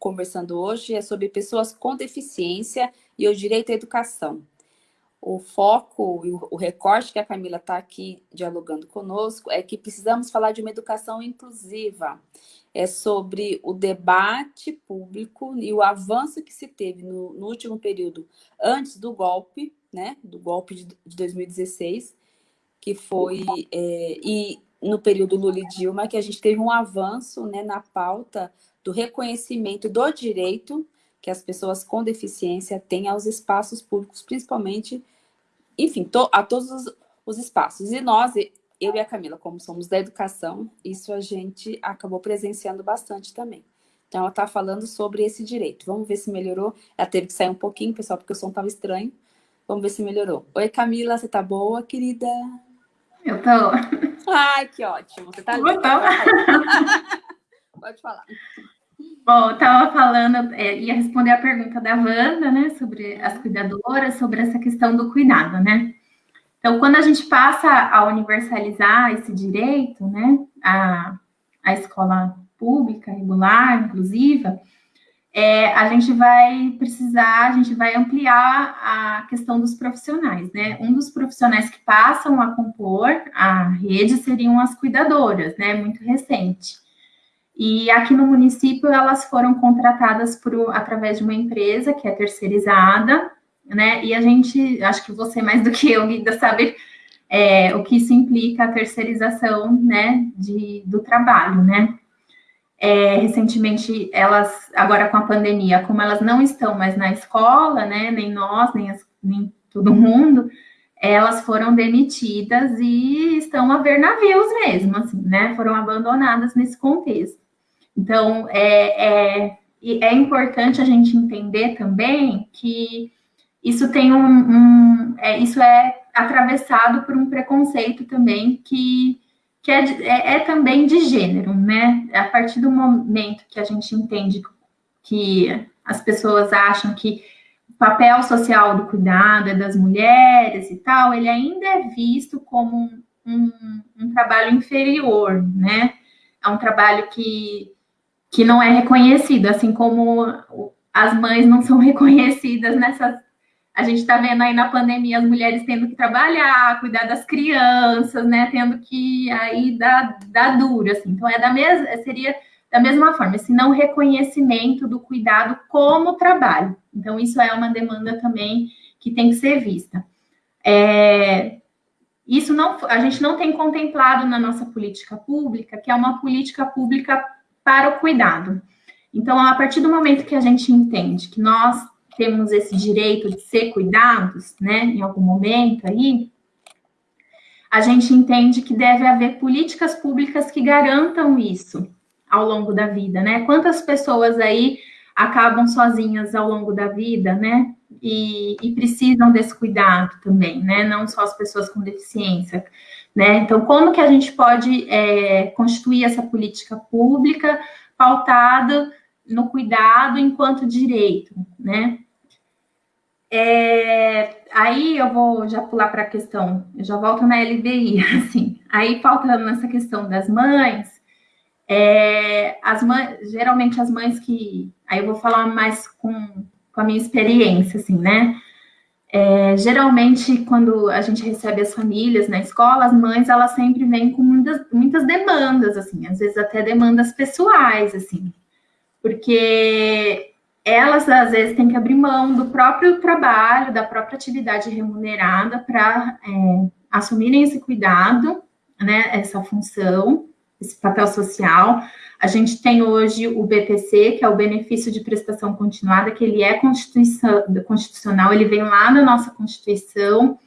conversando hoje é sobre pessoas com deficiência e o direito à educação. O foco e o recorte que a Camila está aqui dialogando conosco é que precisamos falar de uma educação inclusiva. É sobre o debate público e o avanço que se teve no, no último período antes do golpe, né, do golpe de, de 2016, que foi, é, e no período Lula e Dilma, que a gente teve um avanço né, na pauta do reconhecimento do direito que as pessoas com deficiência têm aos espaços públicos, principalmente, enfim, to, a todos os, os espaços. E nós, eu e a Camila, como somos da educação, isso a gente acabou presenciando bastante também. Então, ela está falando sobre esse direito. Vamos ver se melhorou. Ela teve que sair um pouquinho, pessoal, porque o som estava estranho. Vamos ver se melhorou. Oi, Camila, você tá boa, querida? Eu tô. Ai, que ótimo. Você tá linda. Pode falar. Bom, eu estava falando, é, ia responder a pergunta da Wanda, né, sobre as cuidadoras, sobre essa questão do cuidado, né? Então, quando a gente passa a universalizar esse direito, né, a, a escola pública, regular, inclusiva, é, a gente vai precisar, a gente vai ampliar a questão dos profissionais, né? Um dos profissionais que passam a compor a rede seriam as cuidadoras, né? Muito recente. E aqui no município elas foram contratadas por, através de uma empresa que é terceirizada, né? E a gente, acho que você mais do que eu, ainda sabe é, o que isso implica a terceirização, né? De, do trabalho, né? É, recentemente, elas, agora com a pandemia, como elas não estão mais na escola, né, nem nós, nem, as, nem todo mundo, elas foram demitidas e estão a ver navios mesmo, assim, né, foram abandonadas nesse contexto. Então, é, é, é importante a gente entender também que isso tem um, um é, isso é atravessado por um preconceito também que que é, é, é, também de gênero, né? A partir do momento que a gente entende que as pessoas acham que o papel social do cuidado é das mulheres e tal, ele ainda é visto como um, um, um trabalho inferior, né? É um trabalho que, que não é reconhecido, assim como as mães não são reconhecidas nessas a gente está vendo aí na pandemia as mulheres tendo que trabalhar, cuidar das crianças, né? Tendo que aí dar, dar dura, assim. Então, é da mesma, seria da mesma forma, esse não reconhecimento do cuidado como trabalho. Então, isso é uma demanda também que tem que ser vista. É, isso não, a gente não tem contemplado na nossa política pública, que é uma política pública para o cuidado. Então, a partir do momento que a gente entende que nós temos esse direito de ser cuidados, né, em algum momento aí, a gente entende que deve haver políticas públicas que garantam isso ao longo da vida, né? Quantas pessoas aí acabam sozinhas ao longo da vida, né? E, e precisam desse cuidado também, né? Não só as pessoas com deficiência, né? Então, como que a gente pode é, constituir essa política pública pautada no cuidado enquanto direito, né? É, aí eu vou já pular para a questão, eu já volto na LBI, assim. Aí, faltando nessa questão das mães, é, as mães, geralmente as mães que. Aí eu vou falar mais com, com a minha experiência, assim, né? É, geralmente, quando a gente recebe as famílias na escola, as mães, elas sempre vêm com muitas, muitas demandas, assim, às vezes até demandas pessoais, assim, porque elas às vezes têm que abrir mão do próprio trabalho, da própria atividade remunerada para é, assumirem esse cuidado, né, essa função, esse papel social. A gente tem hoje o BPC, que é o benefício de prestação continuada, que ele é constitucional, ele vem lá na nossa Constituição,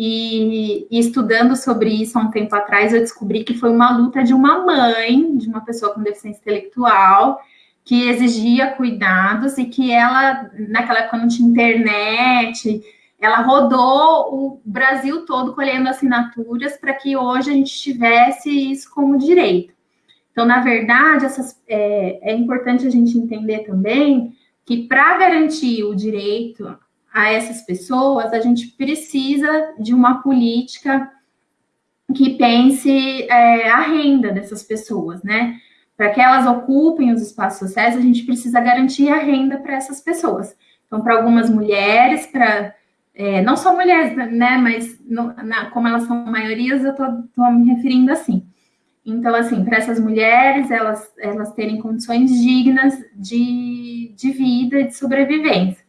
e, e, estudando sobre isso há um tempo atrás, eu descobri que foi uma luta de uma mãe, de uma pessoa com deficiência intelectual, que exigia cuidados e que ela, naquela época não tinha internet, ela rodou o Brasil todo colhendo assinaturas para que hoje a gente tivesse isso como direito. Então, na verdade, essas, é, é importante a gente entender também que para garantir o direito a essas pessoas, a gente precisa de uma política que pense é, a renda dessas pessoas, né? para que elas ocupem os espaços sociais, a gente precisa garantir a renda para essas pessoas. Então, para algumas mulheres, para é, não só mulheres, né, mas no, na, como elas são maiorias, eu estou me referindo assim. Então, assim, para essas mulheres, elas, elas terem condições dignas de, de vida de sobrevivência.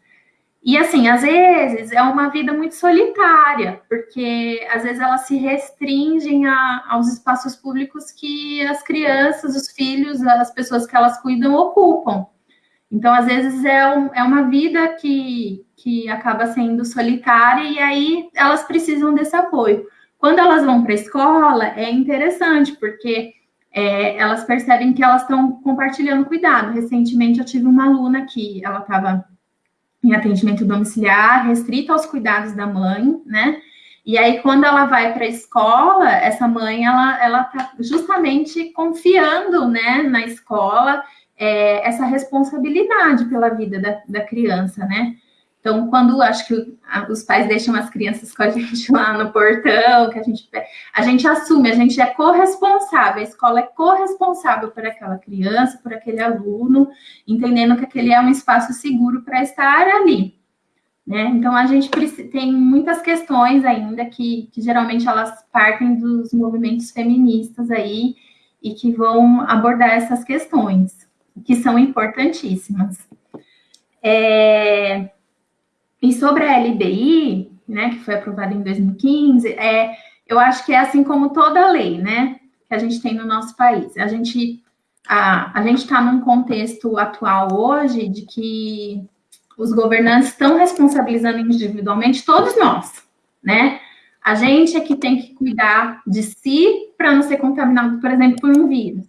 E assim, às vezes é uma vida muito solitária, porque às vezes elas se restringem a, aos espaços públicos que as crianças, os filhos, as pessoas que elas cuidam ocupam. Então, às vezes é, um, é uma vida que, que acaba sendo solitária e aí elas precisam desse apoio. Quando elas vão para a escola, é interessante, porque é, elas percebem que elas estão compartilhando cuidado. Recentemente eu tive uma aluna que ela estava em atendimento domiciliar, restrito aos cuidados da mãe, né? E aí, quando ela vai para a escola, essa mãe, ela, ela tá justamente confiando, né, na escola, é, essa responsabilidade pela vida da, da criança, né? Então, quando acho que os pais deixam as crianças com a gente lá no portão, que a gente a gente assume, a gente é corresponsável, a escola é corresponsável por aquela criança, por aquele aluno, entendendo que aquele é um espaço seguro para estar ali. Né? Então, a gente tem muitas questões ainda que, que geralmente elas partem dos movimentos feministas aí e que vão abordar essas questões, que são importantíssimas. É, e sobre a LBI, né, que foi aprovada em 2015, é, eu acho que é assim como toda lei, né, que a gente tem no nosso país. A gente a, a gente está num contexto atual hoje de que os governantes estão responsabilizando individualmente todos nós, né? A gente é que tem que cuidar de si para não ser contaminado, por exemplo, por um vírus.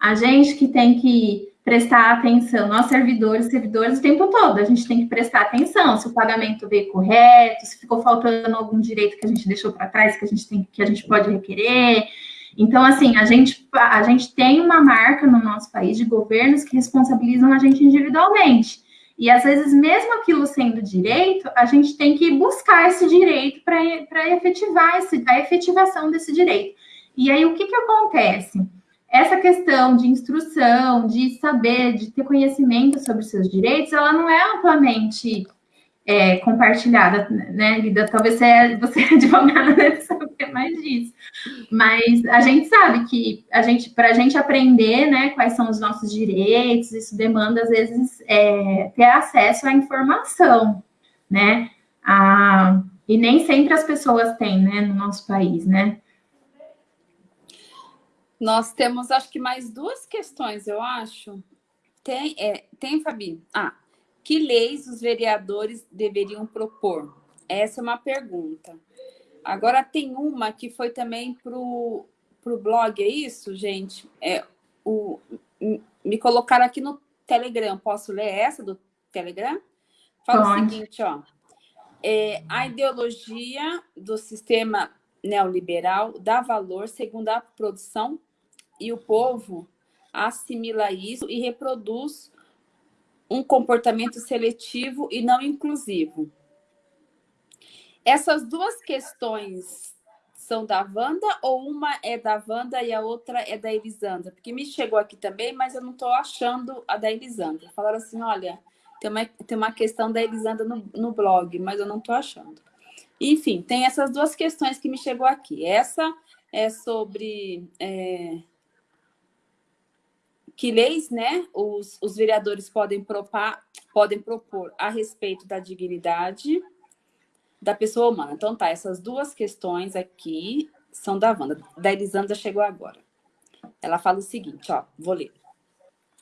A gente que tem que prestar atenção, nós servidores, servidores o tempo todo, a gente tem que prestar atenção se o pagamento veio correto, se ficou faltando algum direito que a gente deixou para trás, que a gente tem, que a gente pode requerer. Então, assim, a gente, a gente tem uma marca no nosso país de governos que responsabilizam a gente individualmente. E às vezes, mesmo aquilo sendo direito, a gente tem que buscar esse direito para efetivar esse, a efetivação desse direito. E aí, o que, que acontece? Essa questão de instrução, de saber, de ter conhecimento sobre seus direitos, ela não é amplamente é, compartilhada, né, Lida? Talvez você, é, você é advogada deve saber mais disso. Mas a gente sabe que a gente, para a gente aprender, né, quais são os nossos direitos, isso demanda, às vezes, é, ter acesso à informação, né? A, e nem sempre as pessoas têm, né, no nosso país, né? Nós temos, acho que mais duas questões, eu acho. Tem, é, tem Fabi? Ah, que leis os vereadores deveriam propor? Essa é uma pergunta. Agora tem uma que foi também para o blog, é isso, gente? É, o, me colocaram aqui no Telegram. Posso ler essa do Telegram? Fala Pode. o seguinte, ó. É, a ideologia do sistema neoliberal dá valor segundo a produção e o povo assimila isso e reproduz um comportamento seletivo e não inclusivo. Essas duas questões são da Wanda ou uma é da Wanda e a outra é da Elisandra? Porque me chegou aqui também, mas eu não estou achando a da Elisandra. Falaram assim, olha, tem uma, tem uma questão da Elisandra no, no blog, mas eu não estou achando. Enfim, tem essas duas questões que me chegou aqui. Essa é sobre é, que leis né, os, os vereadores podem, propar, podem propor a respeito da dignidade da pessoa humana. Então, tá, essas duas questões aqui são da Wanda. Da Elisandra chegou agora. Ela fala o seguinte, ó, vou ler.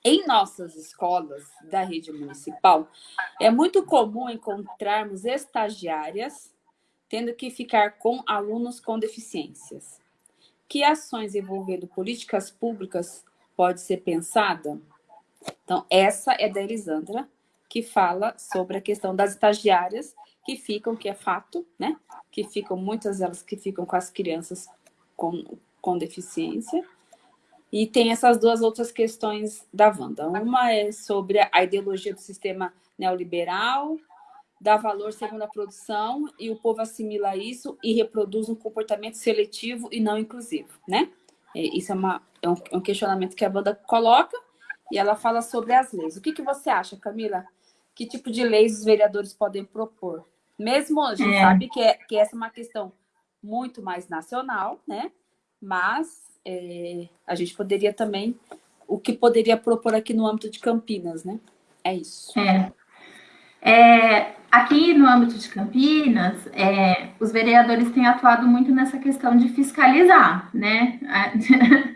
Em nossas escolas da rede municipal, é muito comum encontrarmos estagiárias tendo que ficar com alunos com deficiências. Que ações envolvendo políticas públicas pode ser pensada? Então, essa é da Elisandra, que fala sobre a questão das estagiárias que ficam, que é fato, né? Que ficam, muitas delas que ficam com as crianças com, com deficiência. E tem essas duas outras questões da Wanda. Uma é sobre a ideologia do sistema neoliberal, dá valor segundo a produção, e o povo assimila isso e reproduz um comportamento seletivo e não inclusivo, né? É, isso é, uma, é, um, é um questionamento que a banda coloca e ela fala sobre as leis. O que, que você acha, Camila? Que tipo de leis os vereadores podem propor? Mesmo a gente é. sabe que, é, que essa é uma questão muito mais nacional, né? Mas é, a gente poderia também, o que poderia propor aqui no âmbito de Campinas, né? É isso. É. Aqui no âmbito de Campinas, é, os vereadores têm atuado muito nessa questão de fiscalizar, né?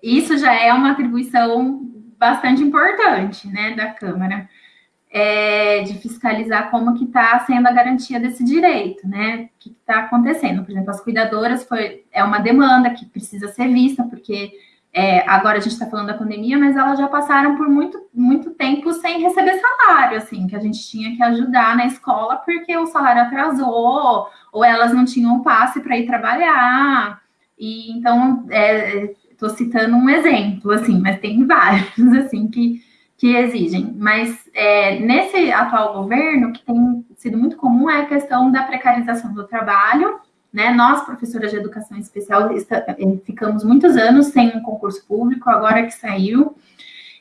Isso já é uma atribuição bastante importante, né, da Câmara, é, de fiscalizar como que está sendo a garantia desse direito, né? O que está acontecendo? Por exemplo, as cuidadoras foi, é uma demanda que precisa ser vista, porque é, agora a gente está falando da pandemia, mas elas já passaram por muito, muito tempo sem receber salário, assim, que a gente tinha que ajudar na escola porque o salário atrasou, ou elas não tinham passe para ir trabalhar. E então, estou é, citando um exemplo, assim, mas tem vários, assim, que, que exigem. Mas é, nesse atual governo, o que tem sido muito comum é a questão da precarização do trabalho. Né? Nós, professoras de educação especial, é, ficamos muitos anos sem um concurso público, agora que saiu,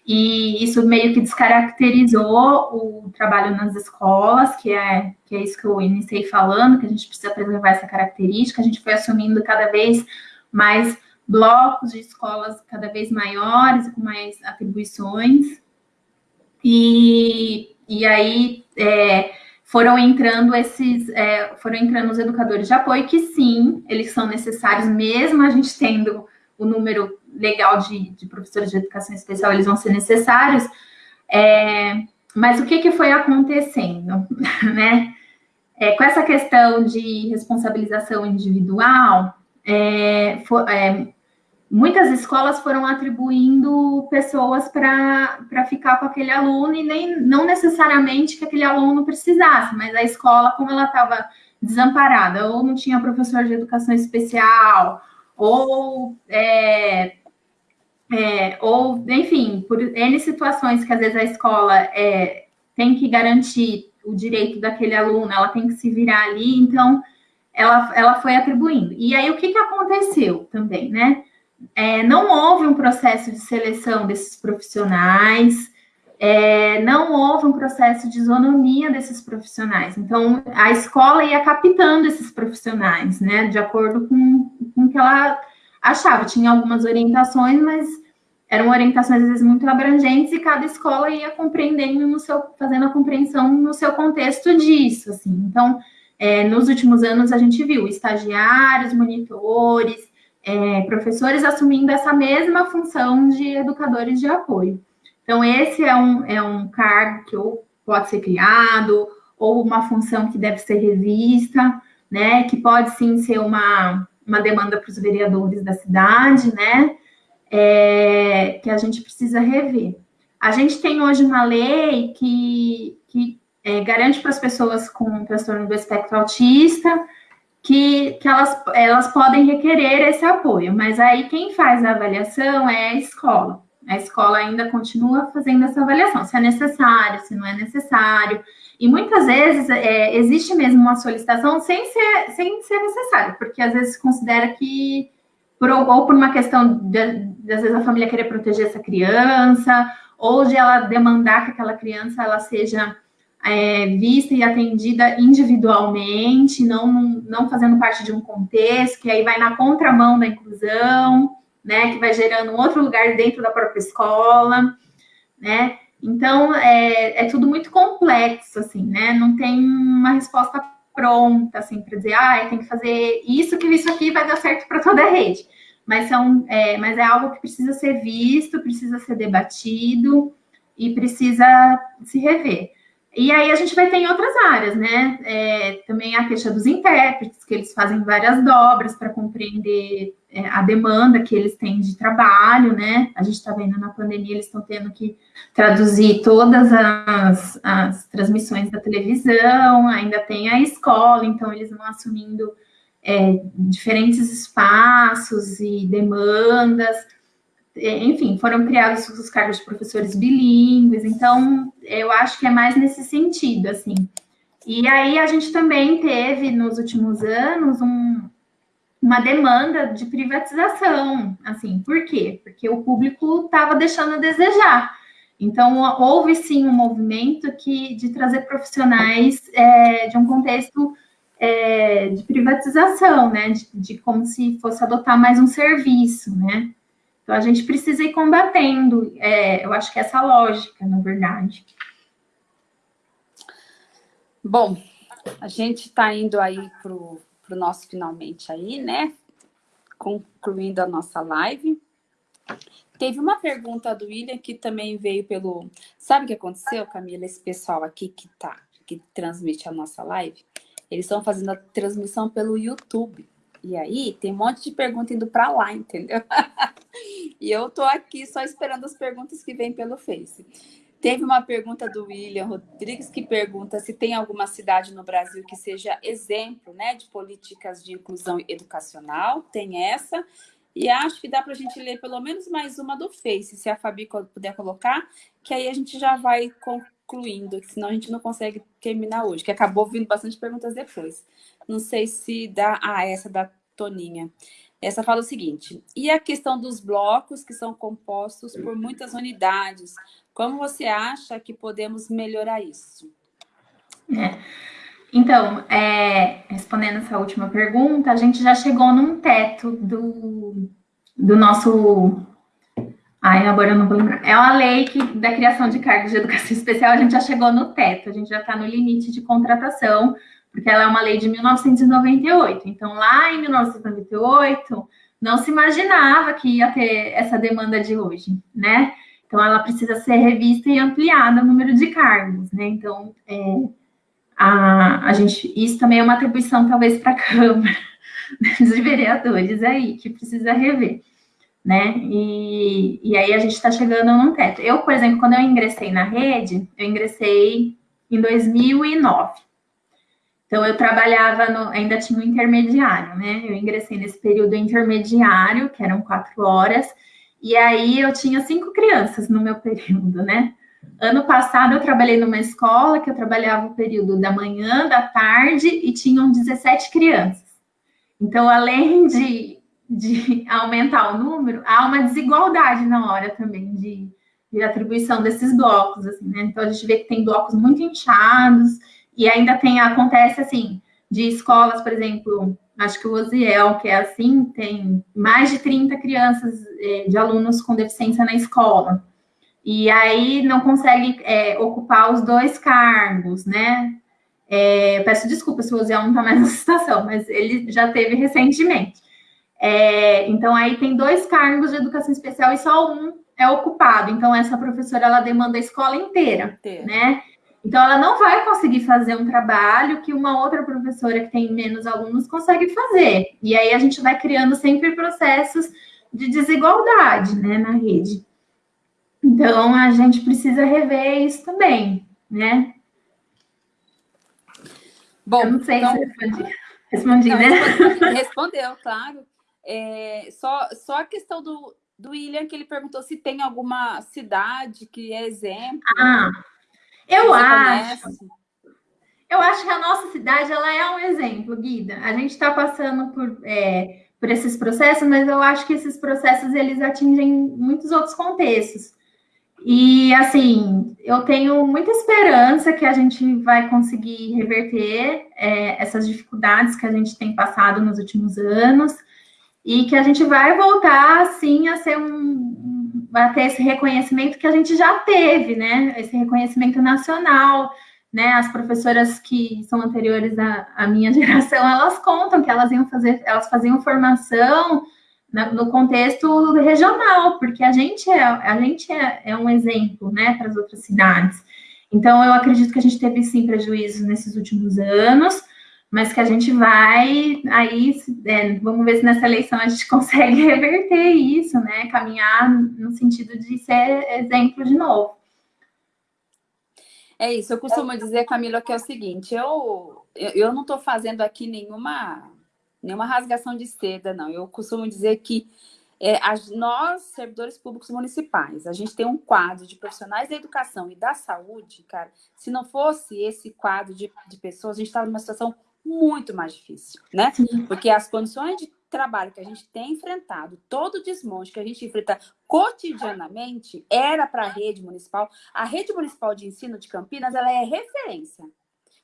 e isso meio que descaracterizou o trabalho nas escolas, que é, que é isso que eu iniciei falando, que a gente precisa preservar essa característica, a gente foi assumindo cada vez mais blocos de escolas cada vez maiores, com mais atribuições, e, e aí é, foram entrando esses, é, foram entrando os educadores de apoio, que sim, eles são necessários, mesmo a gente tendo o número legal de, de professores de educação especial, eles vão ser necessários. É, mas o que, que foi acontecendo, né? É, com essa questão de responsabilização individual, é, for, é, muitas escolas foram atribuindo pessoas para ficar com aquele aluno e nem não necessariamente que aquele aluno precisasse, mas a escola, como ela estava desamparada, ou não tinha professor de educação especial, ou, é, é, ou enfim, por N situações que às vezes a escola é, tem que garantir o direito daquele aluno, ela tem que se virar ali, então ela, ela foi atribuindo. E aí o que, que aconteceu também, né? É, não houve um processo de seleção desses profissionais, é, não houve um processo de isonomia desses profissionais. Então, a escola ia captando esses profissionais, né, de acordo com, com o que ela achava. Tinha algumas orientações, mas eram orientações, às vezes, muito abrangentes, e cada escola ia compreendendo no seu, fazendo a compreensão no seu contexto disso, assim. Então, é, nos últimos anos, a gente viu estagiários, monitores, é, professores assumindo essa mesma função de educadores de apoio. Então, esse é um, é um cargo que ou pode ser criado, ou uma função que deve ser revista, né? Que pode sim ser uma, uma demanda para os vereadores da cidade, né? É, que a gente precisa rever. A gente tem hoje uma lei que, que é, garante para as pessoas com transtorno do espectro autista que, que elas, elas podem requerer esse apoio, mas aí quem faz a avaliação é a escola. A escola ainda continua fazendo essa avaliação, se é necessário, se não é necessário. E muitas vezes é, existe mesmo uma solicitação sem ser, sem ser necessário, porque às vezes se considera que, por, ou por uma questão de, de, às vezes a família querer proteger essa criança, ou de ela demandar que aquela criança ela seja é, vista e atendida individualmente, não, não fazendo parte de um contexto, que aí vai na contramão da inclusão né, que vai gerando um outro lugar dentro da própria escola, né? Então, é, é tudo muito complexo, assim, né? Não tem uma resposta pronta, assim, para dizer, ah, tem que fazer isso, que isso aqui vai dar certo para toda a rede. Mas, são, é, mas é algo que precisa ser visto, precisa ser debatido e precisa se rever. E aí a gente vai ter em outras áreas, né? É, também a queixa dos intérpretes, que eles fazem várias dobras para compreender é, a demanda que eles têm de trabalho, né? A gente está vendo na pandemia, eles estão tendo que traduzir todas as, as, transmissões da televisão, ainda tem a escola, então eles vão assumindo é, diferentes espaços e demandas. É, enfim, foram criados os cargos de professores bilíngues, então eu acho que é mais nesse sentido, assim. E aí a gente também teve nos últimos anos um, uma demanda de privatização, assim, por quê? Porque o público estava deixando a desejar. Então, houve sim um movimento que, de trazer profissionais é, de um contexto é, de privatização, né? De, de, como se fosse adotar mais um serviço, né? Então, a gente precisa ir combatendo, é, eu acho que é essa lógica, na verdade. Bom, a gente está indo aí para o nosso finalmente aí, né? Concluindo a nossa live. Teve uma pergunta do William que também veio pelo... Sabe o que aconteceu, Camila? Esse pessoal aqui que tá, que transmite a nossa live, eles estão fazendo a transmissão pelo YouTube. E aí, tem um monte de pergunta indo para lá, entendeu? e eu tô aqui só esperando as perguntas que vêm pelo Face. Teve uma pergunta do William Rodrigues que pergunta se tem alguma cidade no Brasil que seja exemplo né, de políticas de inclusão educacional. Tem essa. E acho que dá para a gente ler pelo menos mais uma do Face, se a Fabi puder colocar, que aí a gente já vai concluindo, senão a gente não consegue terminar hoje, que acabou vindo bastante perguntas depois. Não sei se dá... Ah, essa da Toninha. Essa fala o seguinte, e a questão dos blocos que são compostos por muitas unidades, como você acha que podemos melhorar isso? É. Então, é, respondendo essa última pergunta, a gente já chegou num teto do, do nosso... Ai, agora eu não vou lembrar. É uma lei que, da criação de cargos de educação especial, a gente já chegou no teto, a gente já está no limite de contratação, porque ela é uma lei de 1998. Então, lá em 1998, não se imaginava que ia ter essa demanda de hoje, né? Então, ela precisa ser revista e ampliada o número de cargos, né? Então, é, a, a gente, isso também é uma atribuição, talvez, para a Câmara de Vereadores aí, que precisa rever, né? E, e aí a gente está chegando num teto. Eu, por exemplo, quando eu ingressei na rede, eu ingressei em 2009. Então, eu trabalhava, no, ainda tinha um intermediário, né? Eu ingressei nesse período intermediário, que eram quatro horas, e aí eu tinha cinco crianças no meu período, né? Ano passado eu trabalhei numa escola que eu trabalhava o período da manhã, da tarde e tinham 17 crianças. Então, além de, de aumentar o número, há uma desigualdade na hora também de, de atribuição desses blocos, assim, né? Então, a gente vê que tem blocos muito inchados e ainda tem, acontece assim, de escolas, por exemplo, acho que o Osiel, que é assim, tem mais de 30 crianças eh, de alunos com deficiência na escola e aí não consegue é, ocupar os dois cargos, né? É, peço desculpa se o Osiel não está mais nessa situação, mas ele já teve recentemente. É, então, aí tem dois cargos de educação especial e só um é ocupado. Então, essa professora, ela demanda a escola inteira, inteira. né? Então, ela não vai conseguir fazer um trabalho que uma outra professora que tem menos alunos consegue fazer. E aí, a gente vai criando sempre processos de desigualdade, né, na rede. Então, a gente precisa rever isso também, né? Bom, Eu não sei então, se respondi, respondi não, né? Respondeu, claro. É, só, só a questão do, do William, que ele perguntou se tem alguma cidade que é exemplo. Ah, eu acho. Conhece. Eu acho que a nossa cidade ela é um exemplo, Guida. A gente está passando por, é, por esses processos, mas eu acho que esses processos eles atingem muitos outros contextos. E, assim, eu tenho muita esperança que a gente vai conseguir reverter é, essas dificuldades que a gente tem passado nos últimos anos e que a gente vai voltar, assim, a ser um... a ter esse reconhecimento que a gente já teve, né? Esse reconhecimento nacional, né? As professoras que são anteriores à, à minha geração, elas contam que elas iam fazer, elas faziam formação no contexto regional, porque a gente é, a gente é, é um exemplo né, para as outras cidades. Então, eu acredito que a gente teve sim prejuízo nesses últimos anos, mas que a gente vai aí, é, vamos ver se nessa eleição a gente consegue reverter isso, né? Caminhar no sentido de ser exemplo de novo. É isso, eu costumo dizer, Camila, que é o seguinte, eu, eu não estou fazendo aqui nenhuma nenhuma rasgação de seda, não. Eu costumo dizer que é, as, nós, servidores públicos municipais, a gente tem um quadro de profissionais da educação e da saúde, cara, se não fosse esse quadro de, de pessoas, a gente estava numa situação muito mais difícil, né? Porque as condições de trabalho que a gente tem enfrentado, todo o desmonte que a gente enfrenta cotidianamente, era para a rede municipal. A rede municipal de ensino de Campinas, ela é referência.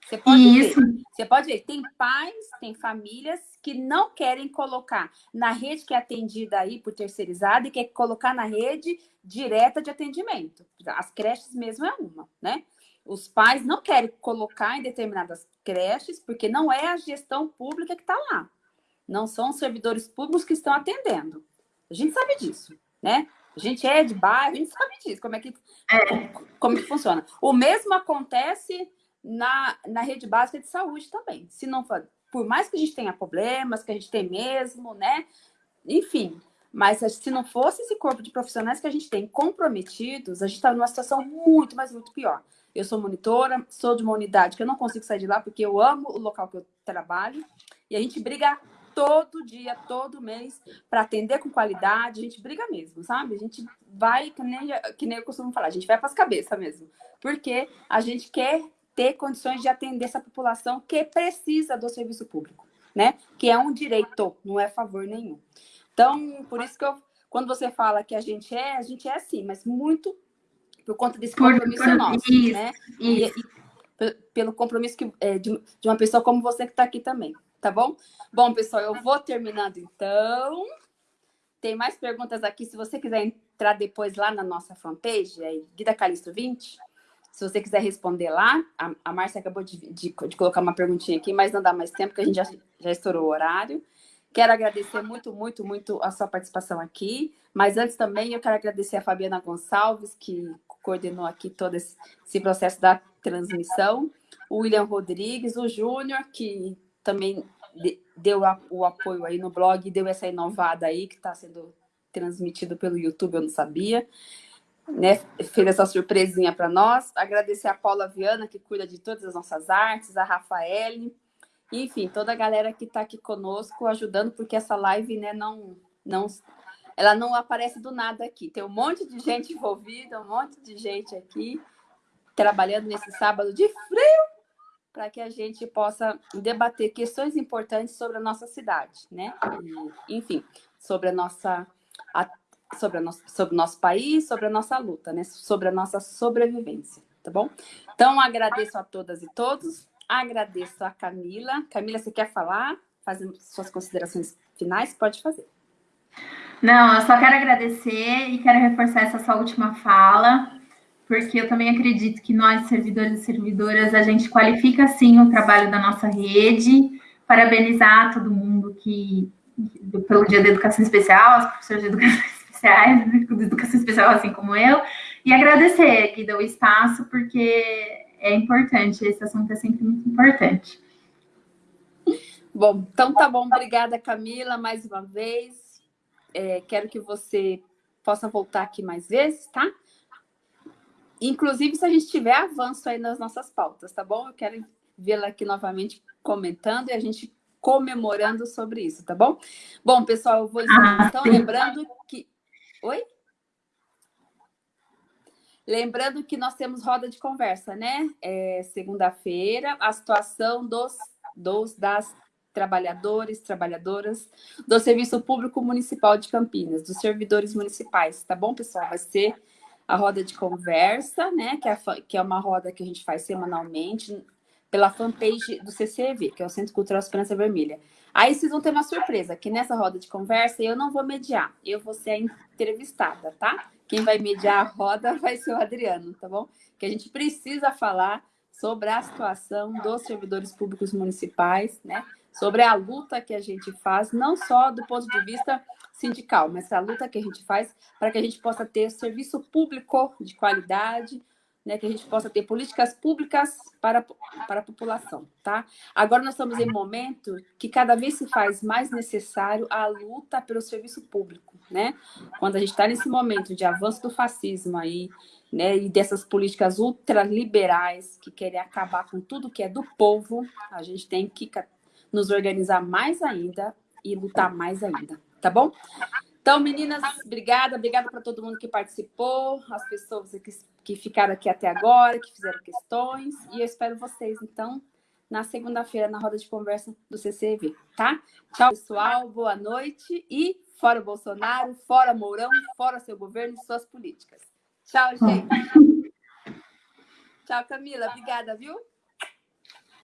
Você pode Isso. ver, você pode ver, tem pais, tem famílias que não querem colocar na rede que é atendida aí por terceirizada e quer colocar na rede direta de atendimento. As creches mesmo é uma, né? Os pais não querem colocar em determinadas creches porque não é a gestão pública que está lá. Não são os servidores públicos que estão atendendo. A gente sabe disso, né? A gente é de bairro, a gente sabe disso, como é que, é. como que funciona. O mesmo acontece na, na rede básica de saúde também. Se não for, por mais que a gente tenha problemas, que a gente tem mesmo, né? Enfim, mas se não fosse esse corpo de profissionais que a gente tem comprometidos, a gente está numa situação muito, mas muito pior. Eu sou monitora, sou de uma unidade que eu não consigo sair de lá porque eu amo o local que eu trabalho e a gente briga todo dia, todo mês, para atender com qualidade. A gente briga mesmo, sabe? A gente vai, que nem, que nem eu costumo falar, a gente vai para as cabeças mesmo. Porque a gente quer ter condições de atender essa população que precisa do serviço público, né? Que é um direito, não é favor nenhum. Então, por isso que eu, quando você fala que a gente é, a gente é assim, mas muito por conta desse compromisso por, nosso, isso, né? Isso. E, e, pelo compromisso que, é, de, de uma pessoa como você que está aqui também, tá bom? Bom, pessoal, eu vou terminando então. Tem mais perguntas aqui, se você quiser entrar depois lá na nossa fanpage, é Guida Calisto 20, se você quiser responder lá, a, a Márcia acabou de, de, de, colocar uma perguntinha aqui, mas não dá mais tempo, porque a gente já, já estourou o horário. Quero agradecer muito, muito, muito a sua participação aqui. Mas antes também eu quero agradecer a Fabiana Gonçalves, que coordenou aqui todo esse, esse processo da transmissão. O William Rodrigues, o Júnior, que também deu o apoio aí no blog, deu essa inovada aí, que está sendo transmitido pelo YouTube, eu não sabia né, fez essa surpresinha para nós. Agradecer a Paula Viana, que cuida de todas as nossas artes, a Rafaele, enfim, toda a galera que está aqui conosco ajudando, porque essa live né, não, não, ela não aparece do nada aqui. Tem um monte de gente envolvida, um monte de gente aqui trabalhando nesse sábado de frio para que a gente possa debater questões importantes sobre a nossa cidade, né? E, enfim, sobre a nossa a sobre, a nosso, sobre o nosso país, sobre a nossa luta, né? sobre a nossa sobrevivência, tá bom? Então, agradeço a todas e todos, agradeço a Camila. Camila, você quer falar? Fazer suas considerações finais? Pode fazer. Não, eu só quero agradecer e quero reforçar essa sua última fala, porque eu também acredito que nós, servidores e servidoras, a gente qualifica sim o trabalho da nossa rede, parabenizar todo mundo que pelo Dia da Educação Especial, os professores de Educação especiais, né, de educação especial, assim como eu, e agradecer que deu espaço, porque é importante, esse assunto é sempre muito importante. Bom, então tá bom, obrigada Camila, mais uma vez. É, quero que você possa voltar aqui mais vezes, tá? Inclusive, se a gente tiver avanço aí nas nossas pautas, tá bom? Eu quero vê-la aqui novamente comentando e a gente comemorando sobre isso, tá bom? Bom, pessoal, eu vou ah, então lembrando que Oi? Lembrando que nós temos roda de conversa, né? É, Segunda-feira, a situação dos, dos das trabalhadores, trabalhadoras do Serviço Público Municipal de Campinas, dos servidores municipais, tá bom, pessoal? Vai ser a roda de conversa, né? Que é, que é uma roda que a gente faz semanalmente pela fanpage do CCV, que é o Centro Cultural Esperança Vermelha. Aí vocês vão ter uma surpresa, que nessa roda de conversa eu não vou mediar, eu vou ser a entrevistada, tá? Quem vai mediar a roda vai ser o Adriano, tá bom? Que a gente precisa falar sobre a situação dos servidores públicos municipais, né? Sobre a luta que a gente faz, não só do ponto de vista sindical, mas a luta que a gente faz para que a gente possa ter serviço público de qualidade, né, que a gente possa ter políticas públicas para, para a população, tá? Agora nós estamos em um momento que cada vez se faz mais necessário a luta pelo serviço público, né? Quando a gente está nesse momento de avanço do fascismo aí, né, e dessas políticas ultraliberais que querem acabar com tudo que é do povo, a gente tem que nos organizar mais ainda e lutar mais ainda, tá bom? Então, meninas, obrigada, obrigada para todo mundo que participou, as pessoas que, que ficaram aqui até agora, que fizeram questões, e eu espero vocês, então, na segunda-feira, na roda de conversa do CCV, tá? Tchau, pessoal, boa noite e fora Bolsonaro, fora Mourão, fora seu governo e suas políticas. Tchau, gente. Tchau, Camila, obrigada, viu?